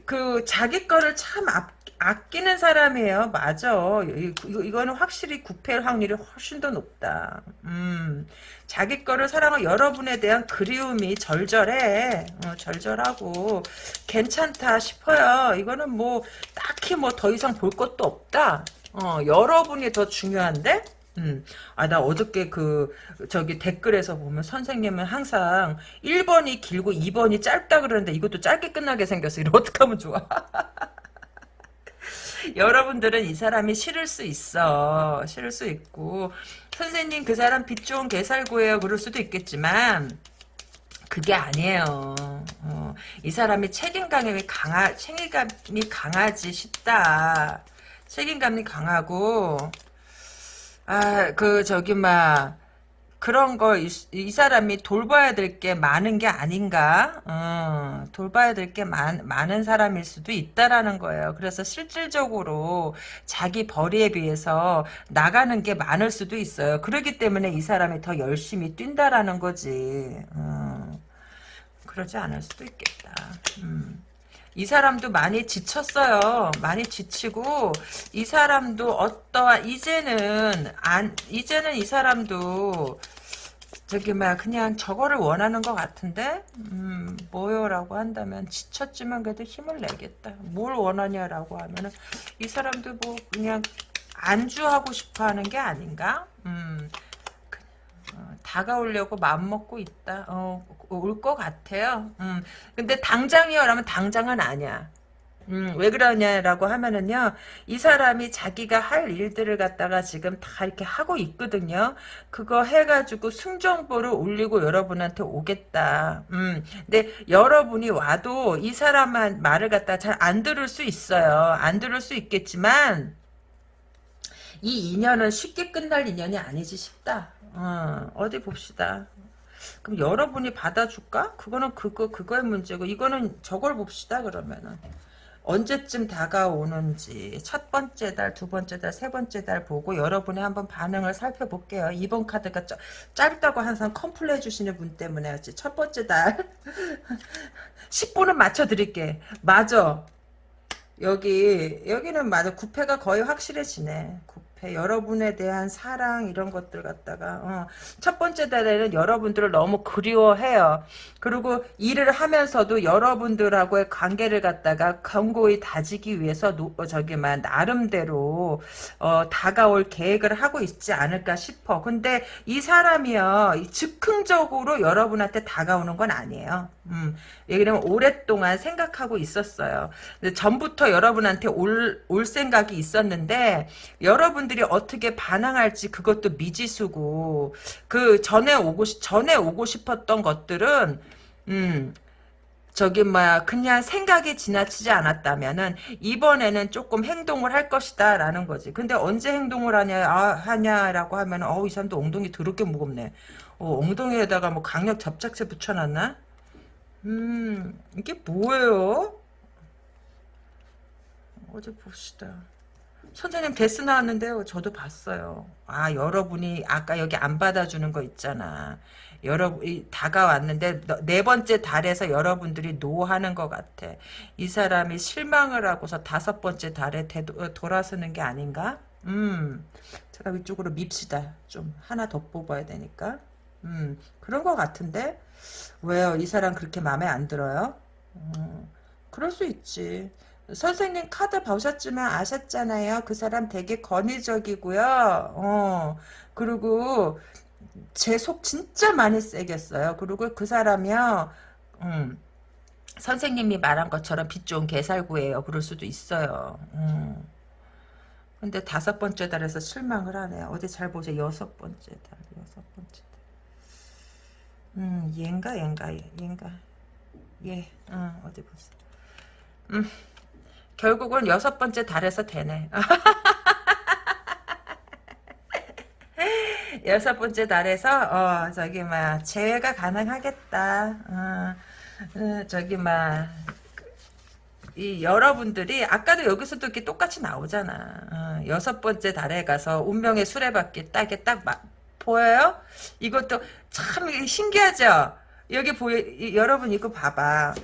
그 자기 거를 참 아, 아끼는 사람이에요. 맞아. 이, 이거는 확실히 구패할 확률이 훨씬 더 높다. 음, 자기 거를 사랑하 여러분에 대한 그리움이 절절해. 어, 절절하고 괜찮다 싶어요. 이거는 뭐 딱히 뭐 더 이상 볼 것도 없다. 어, 여러분이 더 중요한데? 음. 아, 나 어저께 그, 저기 댓글에서 보면 선생님은 항상 1번이 길고 2번이 짧다 그러는데 이것도 짧게 끝나게 생겼어. 이거 어떡하면 좋아? 여러분들은 이 사람이 싫을 수 있어. 싫을 수 있고. 선생님 그 사람 빛 좋은 개살구예요. 그럴 수도 있겠지만, 그게 아니에요. 어, 이 사람이 책임감이 강하, 책임감이 강하지 싶다. 책임감이 강하고, 아, 그, 저기, 막, 그런 거, 이, 이 사람이 돌봐야 될 게 많은 게 아닌가? 어, 돌봐야 될 게 많은 사람일 수도 있다라는 거예요. 그래서 실질적으로 자기 벌이에 비해서 나가는 게 많을 수도 있어요. 그렇기 때문에 이 사람이 더 열심히 뛴다라는 거지. 어, 그러지 않을 수도 있겠다. 음. 이 사람도 많이 지쳤어요. 많이 지치고 이 사람도 어떠한 이제는 안 이제는 이 사람도 저기 막 그냥 저거를 원하는 것 같은데 음 뭐요라고 한다면 지쳤지만 그래도 힘을 내겠다. 뭘 원하냐라고 하면은 이 사람도 뭐 그냥 안주하고 싶어하는 게 아닌가? 음 어, 다가오려고 마음먹고 있다. 어, 올 것 같아요. 음, 근데 당장이요라면 당장은 아니야. 음, 왜 그러냐라고 하면은요, 이 사람이 자기가 할 일들을 갖다가 지금 다 이렇게 하고 있거든요. 그거 해가지고 승정보를 올리고 여러분한테 오겠다. 음, 근데 여러분이 와도 이 사람한 말을 갖다 잘 안 들을 수 있어요. 안 들을 수 있겠지만, 이 인연은 쉽게 끝날 인연이 아니지 싶다. 어, 어디 봅시다. 그럼 여러분이 받아줄까? 그거는 그거 그거의 문제고 이거는 저걸 봅시다 그러면은 언제쯤 다가오는지 첫 번째 달, 두 번째 달, 세 번째 달 보고 여러분의 한번 반응을 살펴볼게요. 이번 카드가 짜, 짧다고 항상 컴플레 해주시는 분 때문에 첫 번째 달 10분은 맞춰드릴게. 맞아. 여기 여기는 맞아. 구패가 거의 확실해지네. 앞에 여러분에 대한 사랑 이런 것들 갖다가 어. 첫 번째 달에는 여러분들을 너무 그리워해요. 그리고 일을 하면서도 여러분들하고의 관계를 갖다가 견고히 다지기 위해서 노, 어, 저기만 나름대로 어, 다가올 계획을 하고 있지 않을까 싶어. 근데 이 사람이요 즉흥적으로 여러분한테 다가오는 건 아니에요. 음, 왜냐면 오랫동안 생각하고 있었어요. 전부터 여러분한테 올, 올 생각이 있었는데 여러분들 이 어떻게 반항할지 그것도 미지수고 그 전에 오고 전에 오고 싶었던 것들은 음 저기 뭐야 그냥 생각이 지나치지 않았다면은 이번에는 조금 행동을 할 것이다 라는 거지 근데 언제 행동을 하냐 아, 하냐라고 하면 어이 사람도 엉덩이 더럽게 무겁네 어, 엉덩이에다가 뭐 강력 접착제 붙여놨나 음, 이게 뭐예요? 어디 봅시다. 선생님 데스 나왔는데요. 저도 봤어요. 아 여러분이 아까 여기 안 받아주는 거 있잖아. 여러분 다가왔는데 네 번째 달에서 여러분들이 노하는 것 같아. 이 사람이 실망을 하고서 다섯 번째 달에 되도, 어, 돌아서는 게 아닌가? 음, 제가 위쪽으로 밉시다. 좀 하나 더 뽑아야 되니까. 음, 그런 것 같은데. 왜요? 이 사람 그렇게 마음에 안 들어요? 음, 그럴 수 있지. 선생님 카드 보셨지만 아셨잖아요. 그 사람 되게 권위적이고요. 어, 그리고 제 속 진짜 많이 세겠어요. 그리고 그 사람이요, 음, 선생님이 말한 것처럼 빚 좋은 개살구예요. 그럴 수도 있어요. 음. 근데 다섯 번째 달에서 실망을 하네요. 어디 잘 보세요. 여섯 번째 달, 여섯 번째 달. 음, 얘인가, 얘인가, 얘인가. 예, 어, 어디 보세요. 음, 결국은 여섯 번째 달에서 되네. 여섯 번째 달에서 어 저기 막 재회가 가능하겠다. 어, 어, 저기 막 이 여러분들이 아까도 여기서도 이렇게 똑같이 나오잖아. 어, 여섯 번째 달에 가서 운명의 수레바퀴 딱에 딱 마, 보여요? 이것도 참 신기하죠. 여기 보여 이, 여러분 이거 봐봐.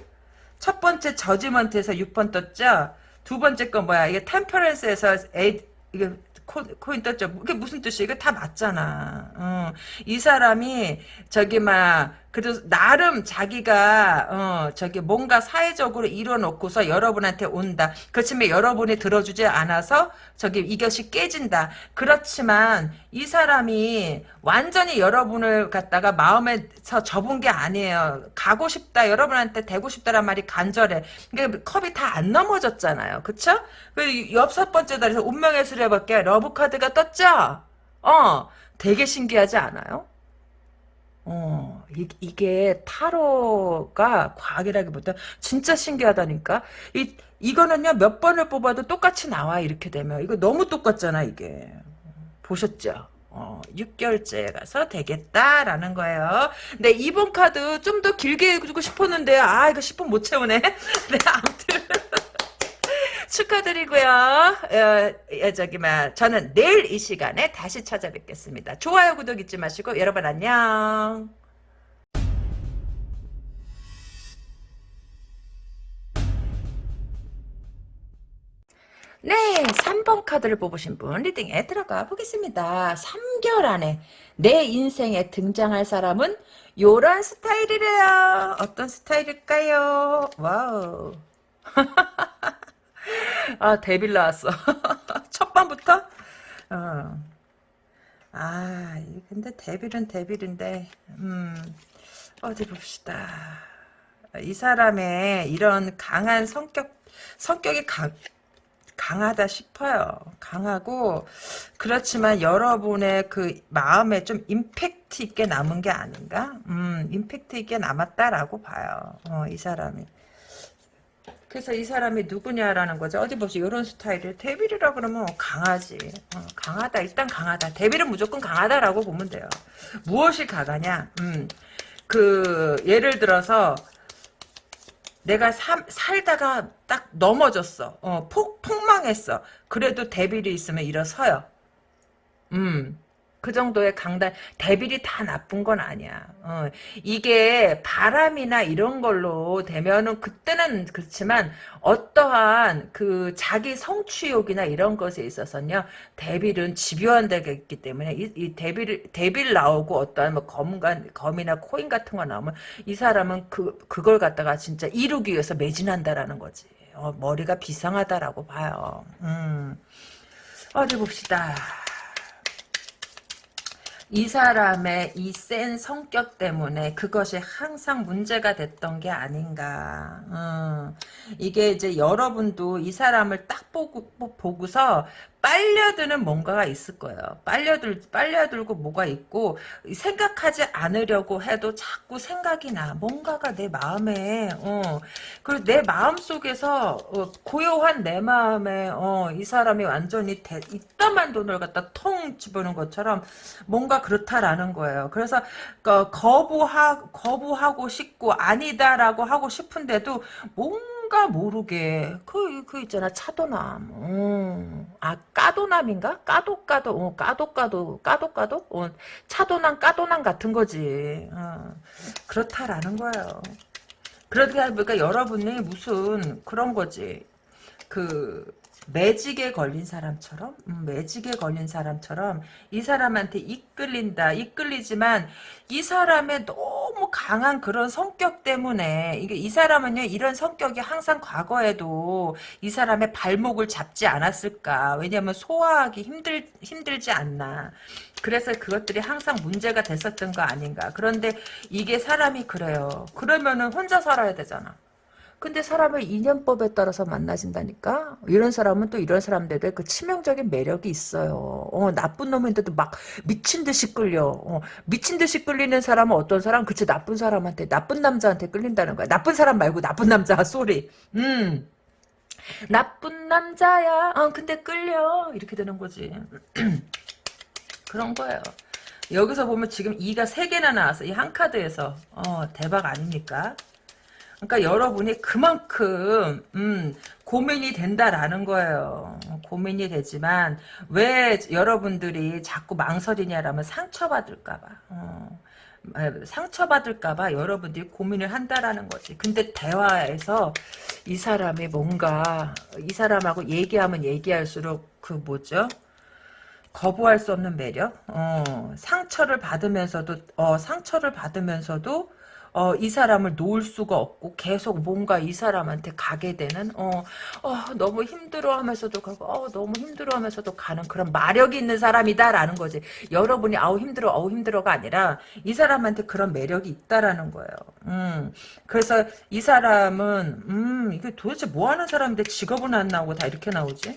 첫 번째 저지먼트에서 6번 떴죠. 두 번째 건 뭐야? 이게 템퍼런스에서 에이 이게 코, 코인 떴죠. 이게 무슨 뜻이야? 이거 다 맞잖아. 어. 이 사람이 저기 막 그래도 나름 자기가 어 저기 뭔가 사회적으로 이뤄놓고서 여러분한테 온다. 그렇지만 여러분이 들어주지 않아서 저기 이것이 깨진다. 그렇지만 이 사람이 완전히 여러분을 갖다가 마음에서 접은 게 아니에요. 가고 싶다. 여러분한테 되고 싶다란 말이 간절해. 그러니까 컵이 다 안 넘어졌잖아요. 그쵸? 그 여섯 번째 달에서 운명의 수레바퀴 love 카드가 떴죠? 어, 되게 신기하지 않아요? 어, 이, 이게 타로가 과학이라기보다 진짜 신기하다니까. 이, 이거는요, 몇 번을 뽑아도 똑같이 나와, 이렇게 되면. 이거 너무 똑같잖아, 이게. 보셨죠? 어, 6개월째 가서 되겠다라는 거예요. 네, 이번 카드 좀 더 길게 해주고 싶었는데, 아, 이거 10분 못 채우네. 네, 아무튼. 축하드리고요. 어, 어, 저기 막 저는 내일 이 시간에 다시 찾아뵙겠습니다. 좋아요, 구독 잊지 마시고 여러분 안녕. 네, 3번 카드를 뽑으신 분 reading에 들어가 보겠습니다. 3개월 안에 내 인생에 등장할 사람은 요런 스타일이래요. 어떤 스타일일까요? wow. 아, devil 나왔어. 첫 번부터? 어. 아, 근데 devil은 devil인데, 음, 어디 봅시다. 이 사람의 이런 강한 성격, 성격이 강, 강하다 싶어요. 강하고, 그렇지만 여러분의 그 마음에 좀 임팩트 있게 남은 게 아닌가? 음, 임팩트 있게 남았다라고 봐요. 어, 이 사람이. 그래서 이 사람이 누구냐라는 거죠. 어디 보세요. 이런 스타일을. 데빌이라 그러면 강하지. 어, 강하다. 일단 강하다. 데빌은 무조건 강하다라고 보면 돼요. 무엇이 강하냐? 음, 그 예를 들어서 내가 사, 살다가 딱 넘어졌어. 어, 폭 폭망했어. 그래도 데빌이 있으면 일어서요. 음. 그 정도의 강단 대빌이 다 나쁜 건 아니야. 어, 이게 바람이나 이런 걸로 되면은 그때는 그렇지만 어떠한 그 자기 성취욕이나 이런 것에 있어서는요 대빌은 집요한 데가 있기 때문에 이, 이 대빌 대빌 나오고 어떠한 뭐 검간 검이나 코인 같은 거 나오면 이 사람은 그 그걸 갖다가 진짜 이루기 위해서 매진한다라는 거지. 어, 머리가 비상하다라고 봐요. 음. 어디 봅시다. 이 사람의 이 센 성격 때문에 그것이 항상 문제가 됐던 게 아닌가. 음, 이게 이제 여러분도 이 사람을 딱 보고, 보고서 빨려드는 뭔가가 있을 거예요. 빨려들, 빨려들고 뭐가 있고, 생각하지 않으려고 해도 자꾸 생각이 나. 뭔가가 내 마음에, 어, 그리고 내 마음 속에서, 어, 고요한 내 마음에, 어, 이 사람이 완전히 대, 이따만 돈을 갖다 통 집어넣은 것처럼 뭔가 그렇다라는 거예요. 그래서, 그, 거부하, 거부하고 싶고, 아니다라고 하고 싶은데도, 뭔가 뭔가 모르게 그, 그 있잖아 차도남 음. 아 까도남인가? 까도 까도 어, 까도 까도 까도 까도 어, 차도남 까도남 같은 거지 어. 그렇다라는 거예요 그러니까 여러분이 무슨 그런 거지 그 매직에 걸린 사람처럼 음, 매직에 걸린 사람처럼 이 사람한테 이끌린다 이끌리지만 이 사람의 너무 강한 그런 성격 때문에 이게 이 사람은요 이런 성격이 항상 과거에도 이 사람의 발목을 잡지 않았을까. 왜냐면 소화하기 힘들 힘들지 않나. 그래서 그것들이 항상 문제가 됐었던 거 아닌가. 그런데 이게 사람이 그래요. 그러면은 혼자 살아야 되잖아 근데 사람을 인연법에 따라서 만나진다니까? 이런 사람은 또 이런 사람들의 그 치명적인 매력이 있어요. 어, 나쁜 놈인데도 막 미친 듯이 끌려. 어, 미친 듯이 끌리는 사람은 어떤 사람? 그치, 나쁜 사람한테, 나쁜 남자한테 끌린다는 거야. 나쁜 사람 말고 나쁜 남자, 소리. 음. 나쁜 남자야. 어, 근데 끌려. 이렇게 되는 거지. 그런 거예요. 여기서 보면 지금 2가 3개나 나왔어. 이 한 카드에서. 어, 대박 아닙니까? 그러니까 여러분이 그만큼 음, 고민이 된다라는 거예요. 고민이 되지만 왜 여러분들이 자꾸 망설이냐라면 상처받을까 봐. 어, 상처받을까봐 여러분들이 고민을 한다라는 거지. 근데 대화에서 이 사람이 뭔가 이 사람하고 얘기하면 얘기할수록 그 뭐죠? 거부할 수 없는 매력? 어, 상처를 받으면서도 어, 상처를 받으면서도 어, 이 사람을 놓을 수가 없고 계속 뭔가 이 사람한테 가게 되는 어, 어 너무 힘들어하면서도 가고 어, 너무 힘들어하면서도 가는 그런 마력이 있는 사람이다라는 거지. 여러분이 아우 힘들어 아우 힘들어가 아니라 이 사람한테 그런 매력이 있다라는 거예요. 음, 그래서 이 사람은 음 이게 도대체 뭐 하는 사람인데 직업은 안 나오고 다 이렇게 나오지?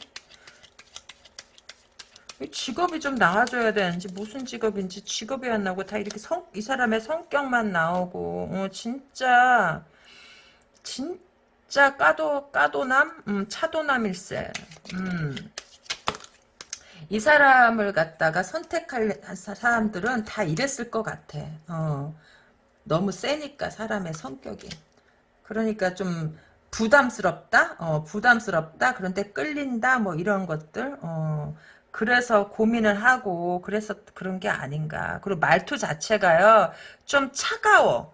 직업이 좀 나와줘야 되는지 무슨 직업인지 직업이 안 나오고 다 이렇게 성, 이 사람의 성격만 나오고 어, 진짜 진짜 까도 까도남? 음, 차도남일세. 음. 이 사람을 갖다가 선택할 사람들은 다 이랬을 것 같아. 어. 너무 세니까 사람의 성격이. 그러니까 좀 부담스럽다? 어, 부담스럽다? 그런데 끌린다? 뭐 이런 것들? 어. 그래서 고민을 하고 그래서 그런 게 아닌가. 그리고 말투 자체가요. 좀 차가워.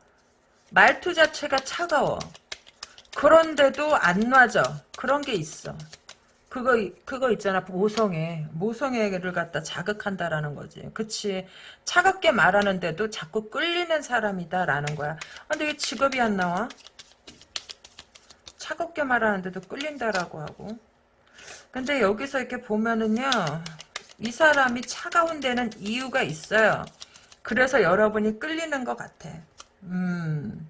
말투 자체가 차가워. 그런데도 안 놔져. 그런 게 있어. 그거 그거 있잖아 모성애 모성애를 갖다 자극한다라는 거지 그치 차갑게 말하는데도 자꾸 끌리는 사람이다라는 거야 근데 왜 직업이 안 나와 차갑게 말하는데도 끌린다라고 하고 근데 여기서 이렇게 보면은요. 이 사람이 차가운 데는 이유가 있어요. 그래서 여러분이 끌리는 것 같아. 음.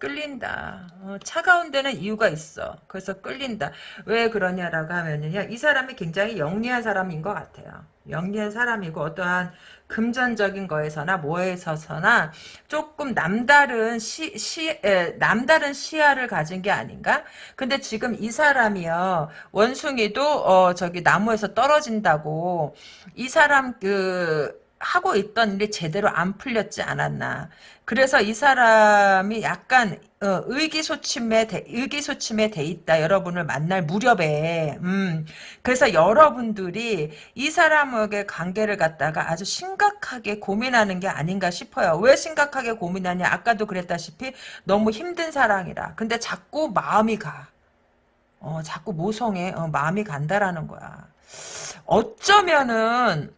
끌린다. 어, 차가운 데는 이유가 있어. 그래서 끌린다. 왜 그러냐라고 하면은요. 이 사람이 굉장히 영리한 사람인 것 같아요. 영리한 사람이고 어떠한 금전적인 거에서나 뭐에서서나 조금 남다른 시, 시, 에, 남다른 시야를 가진 게 아닌가? 근데 지금 이 사람이요, 원숭이도, 어, 저기 나무에서 떨어진다고, 이 사람 그, 하고 있던 일이 제대로 안 풀렸지 않았나. 그래서 이 사람이 약간 어, 의기소침에 돼, 의기소침에 돼 있다. 여러분을 만날 무렵에. 음. 그래서 여러분들이 이 사람에게 관계를 갖다가 아주 심각하게 고민하는 게 아닌가 싶어요. 왜 심각하게 고민하냐? 아까도 그랬다시피 너무 힘든 사랑이라. 근데 자꾸 마음이 가. 어, 자꾸 모성에 어, 마음이 간다라는 거야. 어쩌면은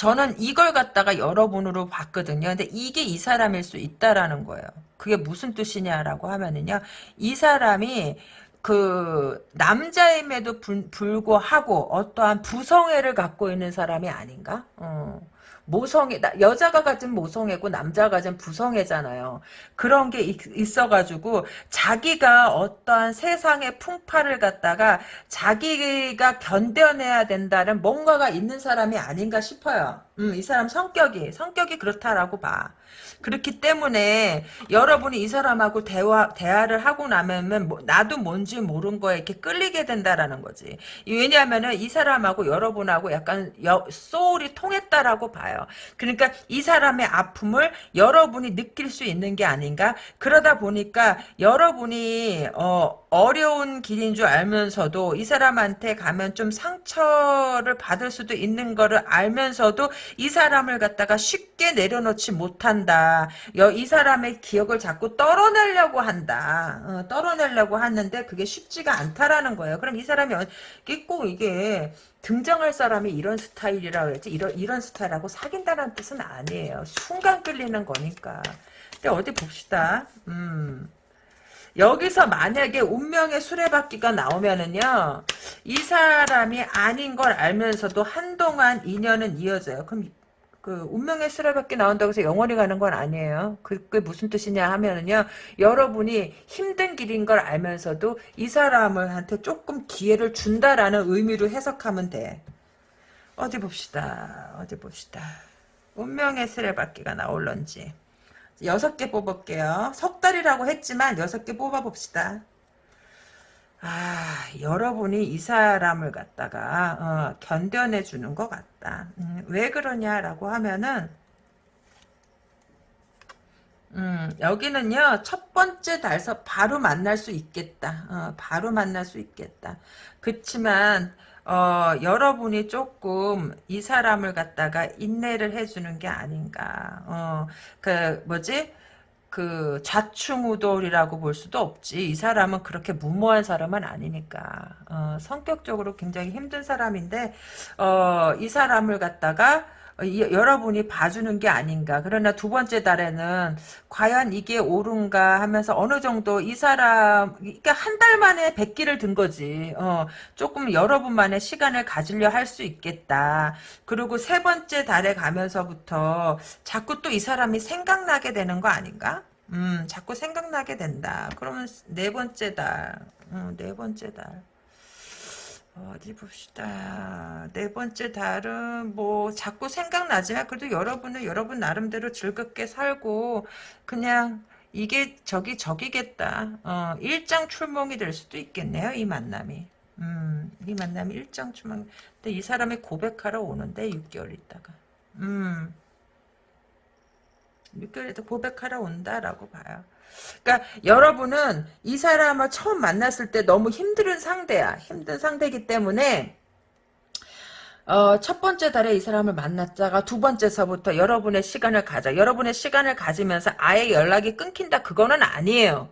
저는 이걸 갖다가 여러분으로 봤거든요. 근데 이게 이 사람일 수 있다라는 거예요. 그게 무슨 뜻이냐라고 하면은요. 이 사람이 그 남자임에도 불, 구하고 어떠한 부성애를 갖고 있는 사람이 아닌가? 어. 모성애 여자가 가진 모성애고 남자가 가진 부성애잖아요. 그런 게 있, 어가지고 자기가 어떠한 세상의 풍파를 갖다가 자기가 견뎌내야 된다는 뭔가가 있는 사람이 아닌가 싶어요. 음, 이 사람 성격이 성격이 그렇다라고 봐. 그렇기 때문에 여러분이 이 사람하고 대화 대화를 하고 나면 뭐, 나도 뭔지 모른 거에 이렇게 끌리게 된다라는 거지. 왜냐하면은 이 사람하고 여러분하고 약간 여, 소울이 통했다라고 봐요. 그러니까 이 사람의 아픔을 여러분이 느낄 수 있는 게 아닌가. 그러다 보니까 여러분이 어, 어려운 길인 줄 알면서도 이 사람한테 가면 좀 상처를 받을 수도 있는 거를 알면서도 이 사람을 갖다가 쉽게 내려놓지 못한 다. 이 사람의 기억을 자꾸 떨어내려고 한다. 어, 떨어내려고 하는데 그게 쉽지가 않다라는 거예요. 그럼 이 사람이 꼭 이게 등정할 사람이 이런 스타일이라 그랬지 이런 이런 스타일하고 사귄다는 뜻은 아니에요. 순간 끌리는 거니까. 근데 어디 봅시다. 음. 여기서 만약에 운명의 수레바퀴가 나오면은요 이 사람이 아닌 걸 알면서도 한동안 인연은 이어져요. 그럼 그 운명의 수레바퀴 나온다고 해서 영원히 가는 건 아니에요. 그게 무슨 뜻이냐 하면은요. 여러분이 힘든 길인 걸 알면서도 이 사람한테 조금 기회를 준다라는 의미로 해석하면 돼. 어디 봅시다. 어디 봅시다. 운명의 수레바퀴가 나올런지. 여섯 개 뽑을게요. 석 달이라고 했지만 여섯 개 뽑아봅시다. 아, 여러분이 이 사람을 갖다가 어, 견뎌내 주는 것 같다. 음, 왜 그러냐라고 하면은 음, 여기는요 첫 번째 달서 바로 만날 수 있겠다. 어, 바로 만날 수 있겠다. 그렇지만 어, 여러분이 조금 이 사람을 갖다가 인내를 해주는 게 아닌가. 어, 그 뭐지? 그 좌충우돌이라고 볼 수도 없지. 이 사람은 그렇게 무모한 사람은 아니니까. 어, 성격적으로 굉장히 힘든 사람인데 어, 이 사람을 갖다가 이, 여러분이 봐주는 게 아닌가. 그러나 두 번째 달에는 과연 이게 옳은가 하면서 어느 정도 이 사람, 그러니까 한 달 만에 백기를 든 거지. 어, 조금 여러분만의 시간을 가지려 할 수 있겠다. 그리고 세 번째 달에 가면서부터 자꾸 또 이 사람이 생각나게 되는 거 아닌가? 음, 자꾸 생각나게 된다. 그러면 네 번째 달, 음, 네 번째 달. 어디 봅시다. 네 번째 달은 뭐 자꾸 생각나지만 그래도 여러분은 여러분 나름대로 즐겁게 살고 그냥 이게 저기 저기겠다. 어, 일장 출몽이 될 수도 있겠네요. 이 만남이. 음, 이 만남이 일장 출몽. 근데 이 사람이 고백하러 오는데 6개월 있다가. 음. 6개월 있다 고백하러 온다라고 봐요. 그러니까 여러분은 이 사람을 처음 만났을 때 너무 힘든 상대야. 힘든 상대이기 때문에 어, 첫 번째 달에 이 사람을 만났다가 두 번째서부터 여러분의 시간을 가져. 여러분의 시간을 가지면서 아예 연락이 끊긴다. 그거는 아니에요.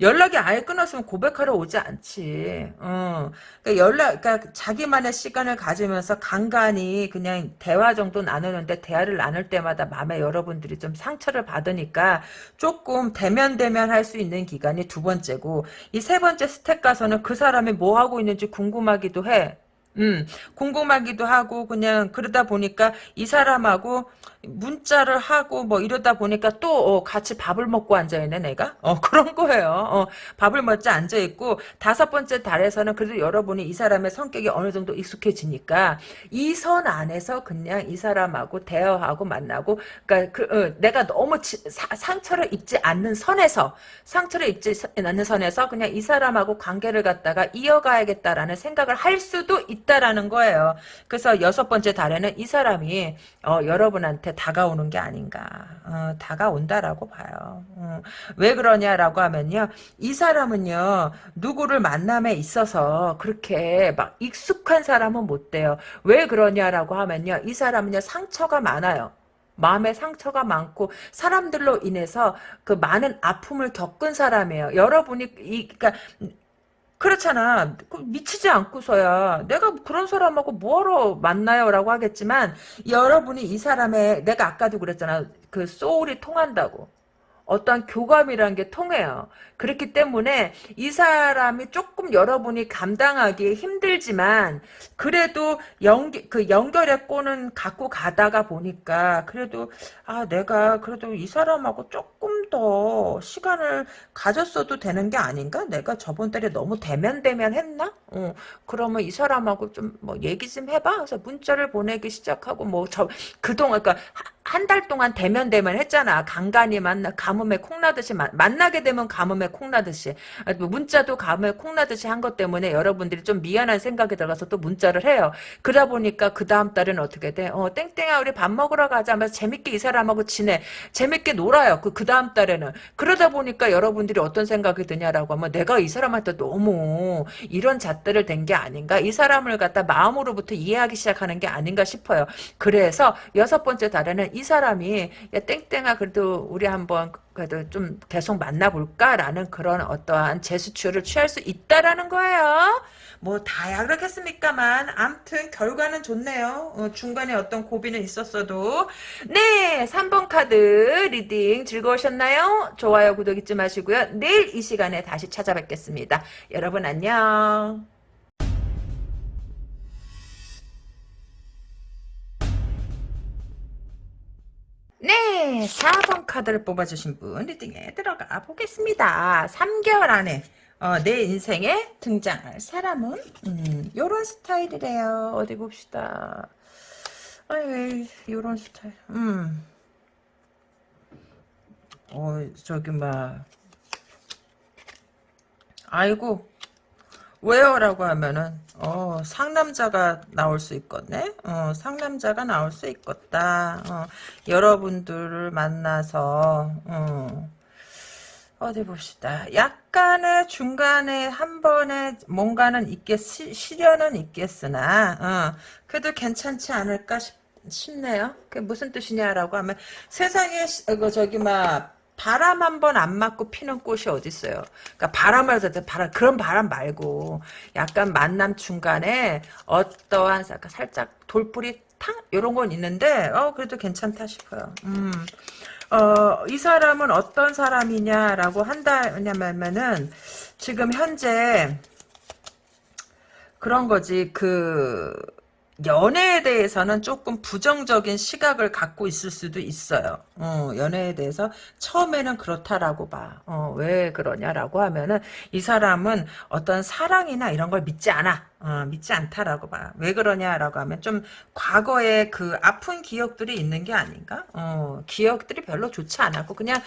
연락이 아예 끊었으면 고백하러 오지 않지. 어. 그러니까 연락, 그러니까 자기만의 시간을 가지면서 간간히 그냥 대화 정도 나누는데 대화를 나눌 때마다 마음에 여러분들이 좀 상처를 받으니까 조금 데면데면 할 수 있는 기간이 두 번째고 이 세 번째 스텝 가서는 그 사람이 뭐 하고 있는지 궁금하기도 해. 음, 궁금하기도 하고 그냥 그러다 보니까 이 사람하고 문자를 하고 뭐 이러다 보니까 또 어, 같이 밥을 먹고 앉아 있네 내가? 어 그런 거예요. 어, 밥을 먹자 앉아 있고 다섯 번째 달에서는 그래도 여러분이 이 사람의 성격이 어느 정도 익숙해지니까 이 선 안에서 그냥 이 사람하고 대화하고 만나고 그러니까 그, 어, 내가 너무 지, 사, 상처를 입지 않는 선에서 상처를 입지 않는 선에서 그냥 이 사람하고 관계를 갖다가 이어가야겠다라는 생각을 할 수도 있 다라는 거예요 그래서 여섯 번째 달에는 이 사람이 어, 여러분한테 다가오는 게 아닌가. 어, 다가온다라고 봐요. 어, 왜 그러냐라고 하면요. 이 사람은요. 누구를 만남에 있어서 그렇게 막 익숙한 사람은 못 돼요. 왜 그러냐라고 하면요. 이 사람은요. 상처가 많아요. 마음에 상처가 많고 사람들로 인해서 그 많은 아픔을 겪은 사람이에요. 여러분이 이 그러니까 그렇잖아. 그 미치지 않고서야 내가 그런 사람하고 뭐하러 만나요? 라고 하겠지만 여러분이 이 사람의 내가 아까도 그랬잖아. 그 소울이 통한다고. 어떤 교감이라는 게 통해요. 그렇기 때문에 이 사람이 조금 여러분이 감당하기 힘들지만 그래도 연기, 그 연결의 꼴은 갖고 가다가 보니까 그래도 아 내가 그래도 이 사람하고 조금 더 시간을 가졌어도 되는 게 아닌가? 내가 저번 달에 너무 대면 대면 했나? 어, 그러면 이 사람하고 좀 뭐 얘기 좀 해봐. 그래서 문자를 보내기 시작하고 뭐 저 그동안 그러니까 한 달 동안 대면 대면 했잖아. 간간히 만나 가뭄에 콩나듯이 만, 만나게 되면 가뭄에 콩나듯이 아, 뭐 문자도 가뭄에 콩나듯이 한 것 때문에 여러분들이 좀 미안한 생각이 들어가서 또 문자를 해요. 그러다 보니까 그 다음 달은 어떻게 돼? 어 땡땡아 우리 밥 먹으러 가자 하면서 재밌게 이 사람하고 지내. 재밌게 놀아요. 그, 그 다음 달에는. 그러다 보니까 여러분들이 어떤 생각이 드냐라고 하면 내가 이 사람한테 너무 이런 잣대를 댄 게 아닌가? 이 사람을 갖다 마음으로부터 이해하기 시작하는 게 아닌가 싶어요. 그래서 여섯 번째 달에는 이 사람이 야 땡땡아 그래도 우리 한번 그래도 좀 계속 만나볼까라는 그런 어떠한 제스처를 취할 수 있다라는 거예요. 뭐 다야 그렇겠습니까만 암튼 결과는 좋네요. 어, 중간에 어떤 고비는 있었어도 네 3번 카드 reading 즐거우셨나요? 좋아요 구독 잊지 마시고요. 내일 이 시간에 다시 찾아뵙겠습니다. 여러분 안녕. 네, 4번 카드를 뽑아주신 분 리딩에 들어가 보겠습니다. 3개월 안에 어, 내 인생에 등장할 사람은 음, 요런 스타일이래요. 어디 봅시다. 아이, 요런 스타일. 음. 어, 저기 막 아이고 왜요 라고 하면은 어 상남자가 나올 수 있겠네? 어 상남자가 나올 수 있겠다. 어 여러분들을 만나서 어 어디 봅시다. 약간의 중간에 한 번에 뭔가는 있겠 시, 시련은 있겠으나 어 그래도 괜찮지 않을까 싶, 싶네요. 그게 무슨 뜻이냐라고 하면 세상에 시- 어, 저기 막 바람 한 번 안 맞고 피는 꽃이 어딨어요. 그러니까 바람을 할때 바람 그런 바람 말고 약간 만남 중간에 어떠한 약간 살짝 돌뿌리 탕 이런 건 있는데 어 그래도 괜찮다 싶어요. 음. 어, 이 사람은 어떤 사람이냐라고 한다냐면은 지금 현재 그런 거지 그 연애에 대해서는 조금 부정적인 시각을 갖고 있을 수도 있어요. 어, 연애에 대해서 처음에는 그렇다라고 봐. 어, 왜 그러냐라고 하면은 이 사람은 어떤 사랑이나 이런 걸 믿지 않아. 어, 믿지 않다라고 봐. 왜 그러냐라고 하면 좀 과거에 그 아픈 기억들이 있는 게 아닌가? 어, 기억들이 별로 좋지 않았고 그냥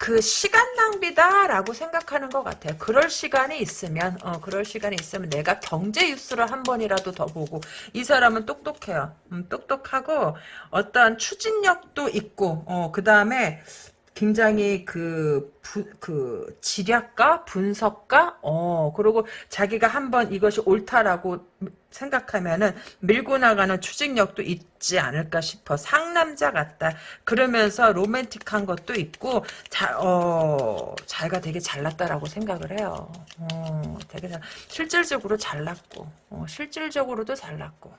그 시간 낭비다라고 생각하는 것 같아요. 그럴 시간이 있으면 어, 그럴 시간이 있으면 내가 경제 뉴스를 한 번이라도 더 보고 이 사람은 똑똑해요. 음, 똑똑하고 어떠한 추진력도 있고 어, 그 다음에 굉장히 그, 부, 그, 지략가? 분석가? 어, 그리고 자기가 한번 이것이 옳다라고 생각하면은 밀고 나가는 추진력도 있지 않을까 싶어. 상남자 같다. 그러면서 로맨틱한 것도 있고, 자, 어, 자기가 되게 잘났다라고 생각을 해요. 어, 되게 잘, 실질적으로 잘났고, 어, 실질적으로도 잘났고.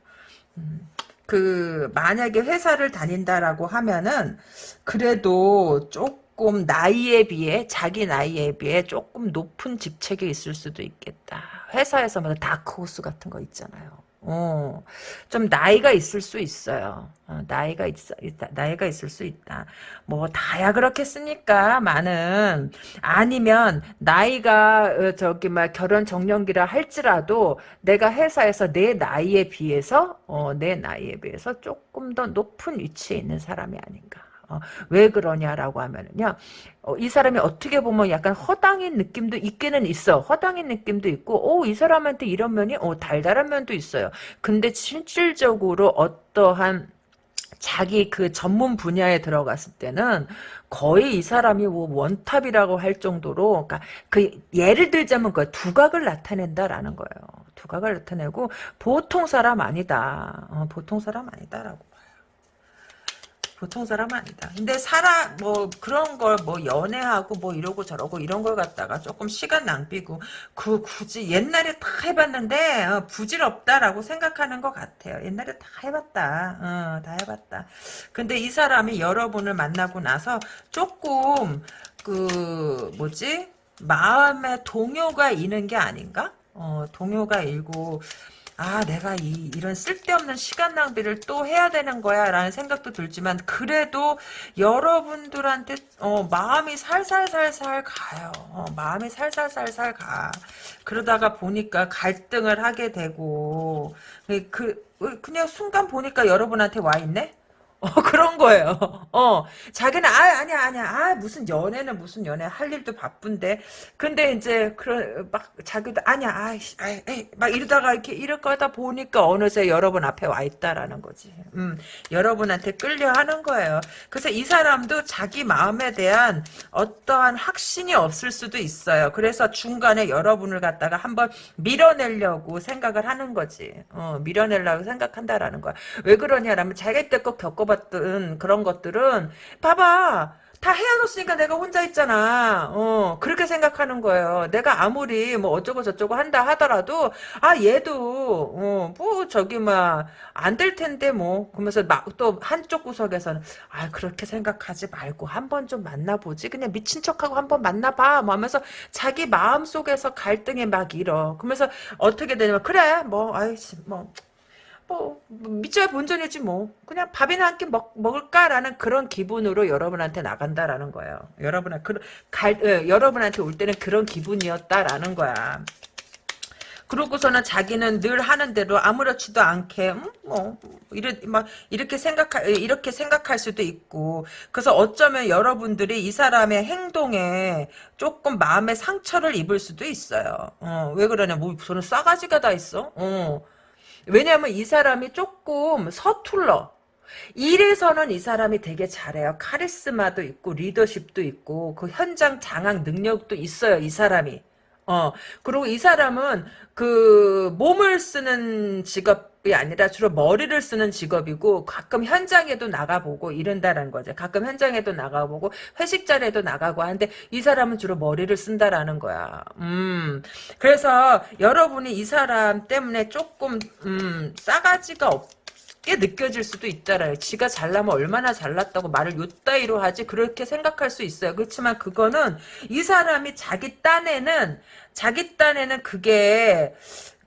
음. 그 만약에 회사를 다닌다라고 하면은 그래도 조금 나이에 비해 자기 나이에 비해 조금 높은 직책에 있을 수도 있겠다. 회사에서 뭐 다크호스 같은 거 있잖아요. 어, 좀 나이가 있을 수 있어요. 어, 나이가 있, 있다, 나이가 있을 수 있다. 뭐 다야 그렇겠습니까? 많은 아니면 나이가 어, 저기 막 결혼 정년기라 할지라도 내가 회사에서 내 나이에 비해서 어, 내 나이에 비해서 조금 더 높은 위치에 있는 사람이 아닌가. 어, 왜 그러냐라고 하면은요, 어, 이 사람이 어떻게 보면 약간 허당인 느낌도 있기는 있어. 허당인 느낌도 있고, 오, 이 사람한테 이런 면이, 오, 달달한 면도 있어요. 근데 실질적으로 어떠한 자기 그 전문 분야에 들어갔을 때는 거의 이 사람이 뭐 원탑이라고 할 정도로, 그러니까 그 예를 들자면 그 두각을 나타낸다라는 거예요. 두각을 나타내고 보통 사람 아니다. 어, 보통 사람 아니다라고. 보통 사람 아니다. 근데 사람 뭐 그런 걸 뭐 연애하고 뭐 이러고 저러고 이런 걸 갖다가 조금 시간 낭비고 그 굳이 옛날에 다 해봤는데 어, 부질없다라고 생각하는 것 같아요. 옛날에 다 해봤다. 어, 다 해봤다. 근데 이 사람이 여러분을 만나고 나서 조금 그 뭐지 마음에 동요가 있는 게 아닌가? 어, 동요가 일고 아, 내가 이, 이런 쓸데없는 시간 낭비를 또 해야 되는 거야, 라는 생각도 들지만, 그래도 여러분들한테, 어, 마음이 살살살살 가요. 어, 마음이 살살살살 가. 그러다가 보니까 갈등을 하게 되고, 그, 그냥 순간 보니까 여러분한테 와 있네? 어, 그런 거예요. 어, 자기는, 아, 아니야, 아니야. 아, 무슨 연애는 무슨 연애. 할 일도 바쁜데. 근데 이제, 그런, 막, 자기도, 아니야, 아이씨, 아이, 에이, 막 이러다가 이렇게, 이럴 거다 보니까 어느새 여러분 앞에 와 있다라는 거지. 음, 여러분한테 끌려 하는 거예요. 그래서 이 사람도 자기 마음에 대한 어떠한 확신이 없을 수도 있어요. 그래서 중간에 여러분을 갖다가 한번 밀어내려고 생각을 하는 거지. 어, 밀어내려고 생각한다라는 거야. 왜 그러냐라면 자기가 때껏 겪어봤 뽑았던 그런 것들은 봐봐 다 헤어졌으니까 내가 혼자 있잖아. 어, 그렇게 생각하는 거예요. 내가 아무리 뭐 어쩌고 저쩌고 한다 하더라도, 아, 얘도, 어, 뭐, 저기, 막, 안 될 텐데, 뭐. 그러면서 막 또 한쪽 구석에서는, 아, 그렇게 생각하지 말고 한번 좀 만나보지. 그냥 미친 척하고 한번 만나봐. 뭐 하면서 자기 마음 속에서 갈등이 막 일어. 그러면서 어떻게 되냐면, 그래, 뭐, 아이씨, 뭐. 뭐 믿져야 본전이지 뭐 그냥 밥이나 한 끼 먹을까라는 그런 기분으로 여러분한테 나간다라는 거예요. 여러분한 그, 갈, 어, 여러분한테 올 때는 그런 기분이었다라는 거야. 그러고서는 자기는 늘 하는 대로 아무렇지도 않게 음, 뭐 이래 막 이렇게 생각 이렇게 생각할 수도 있고 그래서 어쩌면 여러분들이 이 사람의 행동에 조금 마음의 상처를 입을 수도 있어요. 어, 왜 그러냐? 뭐 저는 싸가지가 다 있어. 어. 왜냐하면 이 사람이 조금 서툴러. 일에서는 이 사람이 되게 잘해요. 카리스마도 있고 리더십도 있고 그 현장 장악 능력도 있어요. 이 사람이. 어 그리고 이 사람은 그 몸을 쓰는 직업 이 아니라 주로 머리를 쓰는 직업이고 가끔 현장에도 나가보고 이런다는 거죠. 가끔 현장에도 나가보고 회식 자리에도 나가고 하는데 이 사람은 주로 머리를 쓴다라는 거야. 음 그래서 여러분이 이 사람 때문에 조금 음 싸가지가 없. 게 느껴질 수도 있잖아요. 지가 잘나면 얼마나 잘났다고 말을 요따위로 하지 그렇게 생각할 수 있어요. 그렇지만 그거는 이 사람이 자기 딴에는 자기 딴에는 그게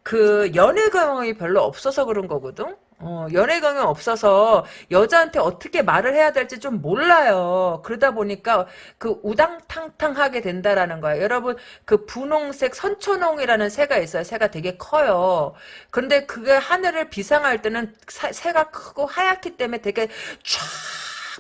그 연애 경험이 별로 없어서 그런 거거든. 어, 연애 경험 없어서 여자한테 어떻게 말을 해야 될지 좀 몰라요. 그러다 보니까 그 우당탕탕 하게 된다라는 거예요. 여러분 그 분홍색 선초농이라는 새가 있어요. 새가 되게 커요. 근데 그게 하늘을 비상할 때는 사, 새가 크고 하얗기 때문에 되게 쫙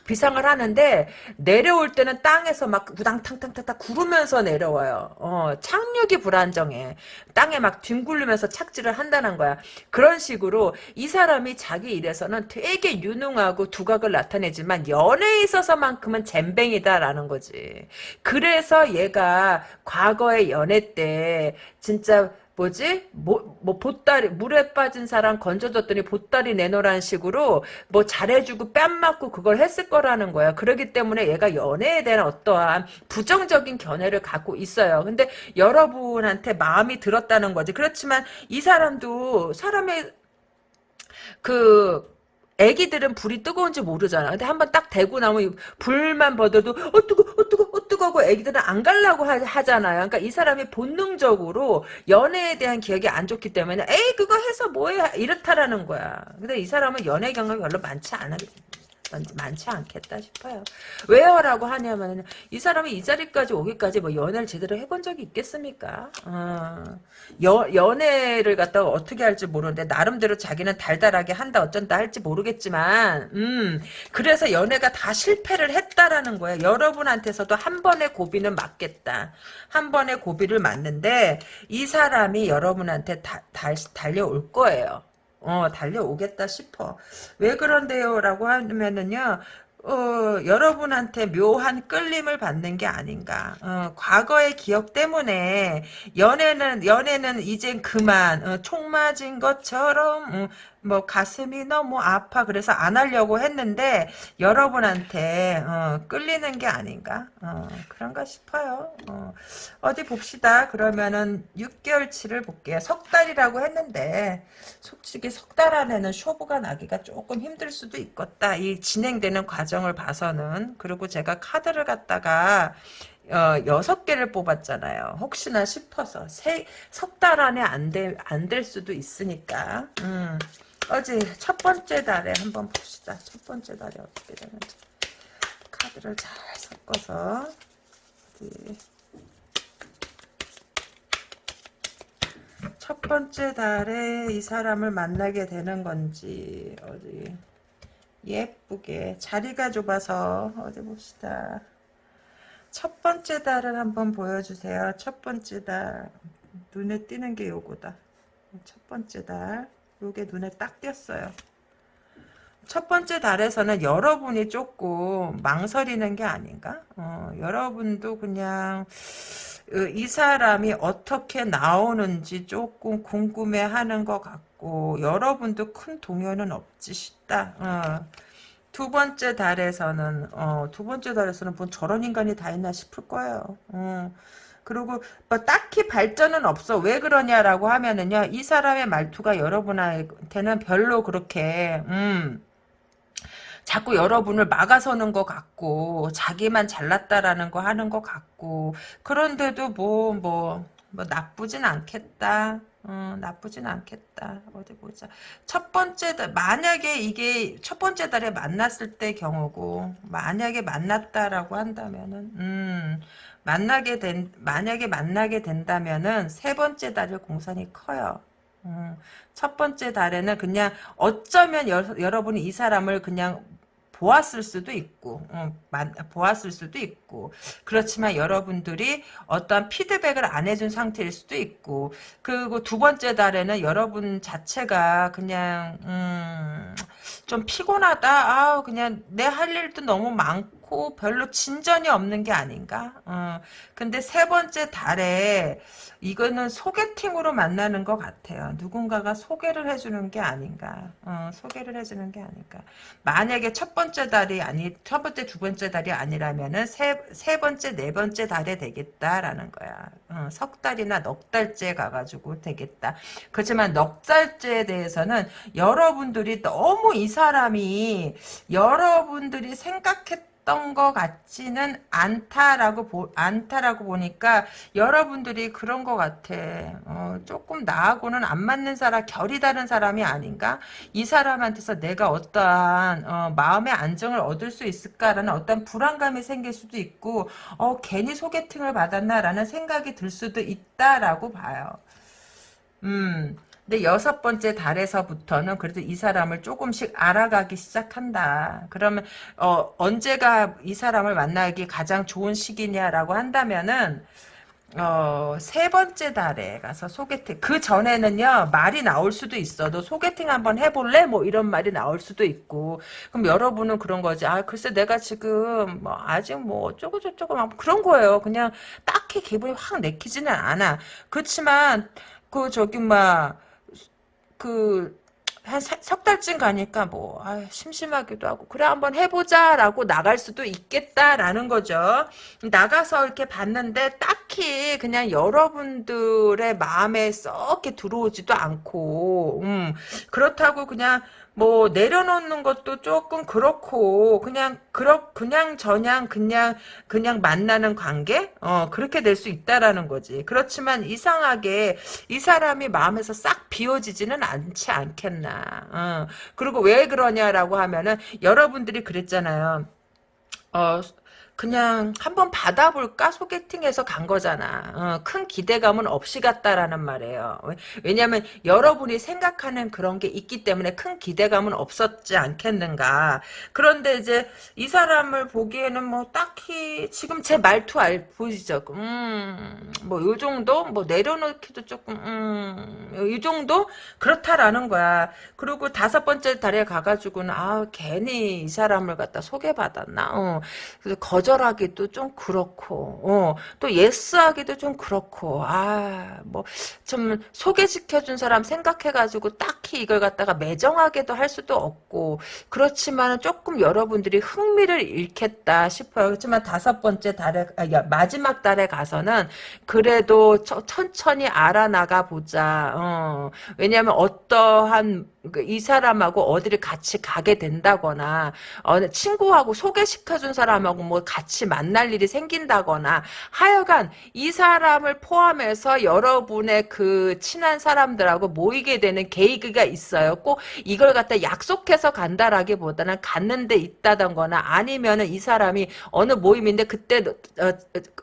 비상을 하는데 내려올 때는 땅에서 막 우당탕탕탕탕 구르면서 내려와요. 어, 착륙이 불안정해. 땅에 막 뒹굴리면서 착지를 한다는 거야. 그런 식으로 이 사람이 자기 일에서는 되게 유능하고 두각을 나타내지만 연애에 있어서만큼은 잼뱅이다라는 거지. 그래서 얘가 과거의 연애 때 진짜 뭐지? 뭐, 뭐, 보따리, 물에 빠진 사람 건져줬더니 보따리 내놓으라는 식으로 뭐 잘해주고 뺨 맞고 그걸 했을 거라는 거야. 그러기 때문에 얘가 연애에 대한 어떠한 부정적인 견해를 갖고 있어요. 근데 여러분한테 마음이 들었다는 거지. 그렇지만 이 사람도 사람의 그 애기들은 불이 뜨거운지 모르잖아. 근데 한번 딱 대고 나면 불만 버어도 어 뜨거 어 뜨거 어 뜨거고 애기들은 안 갈라고 하, 잖아요 그러니까 이 사람이 본능적으로 연애에 대한 기억이 안 좋기 때문에 에이 그거 해서 뭐해 이렇다라는 거야. 근데 이 사람은 연애 경험이 별로 많지 않아. 많지 않겠다 싶어요. 왜요 라고 하냐면 이 사람이 이 자리까지 오기까지 뭐 연애를 제대로 해본 적이 있겠습니까? 어, 여, 연애를 갖다가 어떻게 할지 모르는데 나름대로 자기는 달달하게 한다 어쩐다 할지 모르겠지만 음 그래서 연애가 다 실패를 했다라는 거예요. 여러분한테서도 한 번의 고비는 맞겠다. 한 번의 고비를 맞는데 이 사람이 여러분한테 다, 달, 달려올 거예요. 어, 달려오겠다 싶어. 왜 그런데요? 라고 하면은요, 어, 여러분한테 묘한 끌림을 받는 게 아닌가. 어, 과거의 기억 때문에 연애는 연애는 이젠 그만 어, 총 맞은 것처럼 음, 뭐 가슴이 너무 아파 그래서 안 하려고 했는데 여러분한테 어, 끌리는 게 아닌가? 어, 그런가 싶어요. 어, 디 봅시다. 그러면은 6개월치를 볼게요. 석 달이라고 했는데 솔직히 석 달 안에는 쇼부가 나기가 조금 힘들 수도 있겠다. 이 진행되는 과정을 봐서는. 그리고 제가 카드를 갖다가 어, 여섯 개를 뽑았잖아요. 혹시나 싶어서. 석달 안에 안 될 안 될 수도 있으니까. 음. 어제 첫 번째 달에 한번 봅시다. 첫 번째 달에 어떻게 되는지. 카드를 잘 섞어서 어디. 첫 번째 달에 이 사람을 만나게 되는 건지 어디 예쁘게 자리가 좁아서 어디 봅시다. 첫 번째 달을 한번 보여주세요. 첫 번째 달 눈에 띄는 게 요거다. 첫 번째 달 요게 눈에 딱 띄었어요. 첫 번째 달에서는 여러분이 조금 망설이는 게 아닌가? 어, 여러분도 그냥 어, 이 사람이 어떻게 나오는지 조금 궁금해하는 것 같고 여러분도 큰 동요는 없지 싶다. 어. 두 번째 달에서는 어, 두 번째 달에서는 뭐 저런 인간이 다 있나 싶을 거예요. 음. 그리고 뭐 딱히 발전은 없어. 왜 그러냐라고 하면은요. 이 사람의 말투가 여러분한테는 별로 그렇게 음. 자꾸 여러분을 막아서는 것 같고 자기만 잘났다라는 거 하는 것 같고 그런데도 뭐 뭐, 뭐 나쁘진 않겠다. 어, 나쁘진 않겠다. 어디 보자. 첫 번째 달, 만약에 이게 첫 번째 달에 만났을 때 경우고, 만약에 만났다라고 한다면은, 음, 만나게 된, 만약에 만나게 된다면은, 세 번째 달의 공산이 커요. 음, 첫 번째 달에는 그냥 어쩌면 여, 여러분이 이 사람을 그냥 보았을 수도 있고 어, 보았을 수도 있고. 그렇지만 여러분들이 어떠한 피드백을 안 해준 상태일 수도 있고. 그리고 두 번째 달에는 여러분 자체가 그냥 음, 좀 피곤하다. 아 그냥 내 할 일도 너무 많고 별로 진전이 없는 게 아닌가 어, 근데 세 번째 달에 이거는 소개팅으로 만나는 것 같아요. 누군가가 소개를 해주는 게 아닌가. 어, 소개를 해주는 게 아닌가. 만약에 첫 번째 달이 아니, 첫 번째, 두 번째 달이 아니라면은 세, 세 번째, 네 번째 달에 되겠다라는 거야. 어, 석 달이나 넉 달째 가가지고 되겠다. 그렇지만 넉 달째에 대해서는 여러분들이 너무 이 사람이 여러분들이 생각했 했던 것 같지는 않다라고 보, 않다라고 보니까 여러분들이 그런 것 같아. 어, 조금 나하고는 안 맞는 사람, 결이 다른 사람이 아닌가? 이 사람한테서 내가 어떠한 어, 마음의 안정을 얻을 수 있을까라는 어떤 불안감이 생길 수도 있고, 어, 괜히 소개팅을 받았나라는 생각이 들 수도 있다라고 봐요. 음, 근데 여섯 번째 달에서부터는 그래도 이 사람을 조금씩 알아가기 시작한다. 그러면 어, 언제가 이 사람을 만나기 가장 좋은 시기냐라고 한다면은 어, 세 번째 달에 가서 소개팅. 그 전에는요, 말이 나올 수도 있어. 너 소개팅 한번 해볼래? 뭐 이런 말이 나올 수도 있고. 그럼 여러분은 그런 거지. 아, 글쎄 내가 지금 뭐 아직 뭐 어쩌고저쩌고 막 그런 거예요. 그냥 딱히 기분이 확 내키지는 않아. 그렇지만, 그 저기 막, 그, 한 석 달쯤 가니까 뭐 아, 심심하기도 하고 그래 한번 해보자 라고 나갈 수도 있겠다라는 거죠. 나가서 이렇게 봤는데 딱히 그냥 여러분들의 마음에 썩게 들어오지도 않고 음, 그렇다고 그냥 뭐 내려놓는 것도 조금 그렇고 그냥 그렇 그냥 저냥 그냥 그냥 만나는 관계? 어 그렇게 될 수 있다라는 거지. 그렇지만 이상하게 이 사람이 마음에서 싹 비워지지는 않지 않겠나. 어. 그리고 왜 그러냐라고 하면은 여러분들이 그랬잖아요. 어 그냥 한번 받아볼까 소개팅해서 간 거잖아. 어, 큰 기대감은 없이 갔다라는 말이에요. 왜냐하면 여러분이 생각하는 그런 게 있기 때문에 큰 기대감은 없었지 않겠는가. 그런데 이제 이 사람을 보기에는 뭐 딱히 지금 제 말투 알 보이죠. 음, 뭐요 정도 뭐 내려놓기도 조금 음, 이 정도 그렇다라는 거야. 그리고 다섯 번째 달에 가가지고는 아 괜히 이 사람을 갖다 소개받았나. 어, 그래서 거 거절하기도 좀 그렇고 어, 또 예스하기도 좀 그렇고 아 뭐 좀 소개시켜준 사람 생각해가지고 딱히 이걸 갖다가 매정하게도 할 수도 없고 그렇지만 조금 여러분들이 흥미를 잃겠다 싶어요. 그렇지만 다섯 번째 달에 아, 마지막 달에 가서는 그래도 천천히 알아나가 보자. 어, 왜냐하면 어떠한 그 이 사람하고 어디를 같이 가게 된다거나 어, 친구하고 소개시켜준 사람하고 뭐 같이 만날 일이 생긴다거나 하여간 이 사람을 포함해서 여러분의 그 친한 사람들하고 모이게 되는 계기가 있어요. 꼭 이걸 갖다 약속해서 간다라기보다는 갔는데 있다던거나 아니면은 이 사람이 어느 모임인데 그때 어,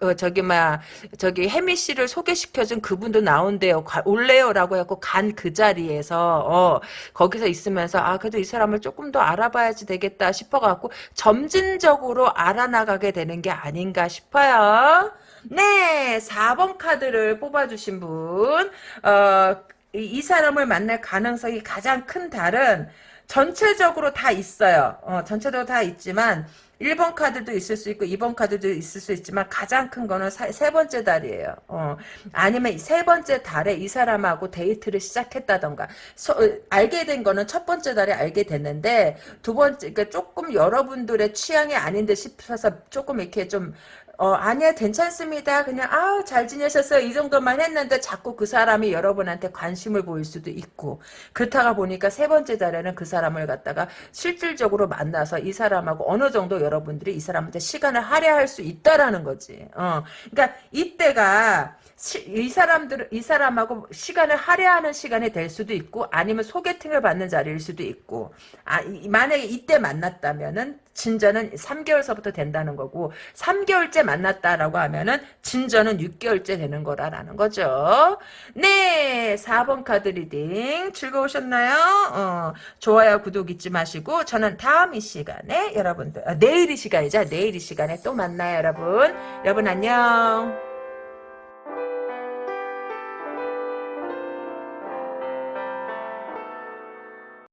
어, 저기 막 저기 혜미 씨를 소개시켜준 그분도 나온대요. 올래요라고 해갖고 간 그 자리에서 어 거기서 있으면서 아 그래도 이 사람을 조금 더 알아봐야지 되겠다 싶어갖고 점진적으로 알아나가게 되는 게 아닌가 싶어요. 네 4번 카드를 뽑아주신 분 어, 이, 이 사람을 만날 가능성이 가장 큰 달은 전체적으로 다 있어요. 어, 전체적으로 다 있지만 1번 카드도 있을 수 있고 2번 카드도 있을 수 있지만 가장 큰 거는 사- 세 번째 달이에요. 어, 아니면 세 번째 달에 이 사람하고 데이트를 시작했다던가 서- 어, 알게 된 거는 첫 번째 달에 알게 됐는데 두 번째 그러니까 조금 여러분들의 취향이 아닌데 싶어서 조금 이렇게 좀 어, 아니야, 괜찮습니다. 그냥, 아우, 잘 지내셨어요. 이 정도만 했는데 자꾸 그 사람이 여러분한테 관심을 보일 수도 있고. 그렇다가 보니까 세 번째 달에는 그 사람을 갖다가 실질적으로 만나서 이 사람하고 어느 정도 여러분들이 이 사람한테 시간을 할애할 수 있다라는 거지. 어. 그러니까 이때가 시- 이 사람들 이 사람하고 시간을 할애하는 시간이 될 수도 있고 아니면 소개팅을 받는 자리일 수도 있고 아 이- 만약에 이때 만났다면은 진전은 3개월서부터 된다는 거고 3개월째 만났다라고 하면은 진전은 6개월째 되는 거라라는 거죠. 네, 4번 카드 reading 즐거우셨나요? 어, 좋아요, 구독 잊지 마시고 저는 다음 이 시간에 여러분들 아, 내일 이 시간이죠. 내일 이 시간에 또 만나요, 여러분. 여러분 안녕.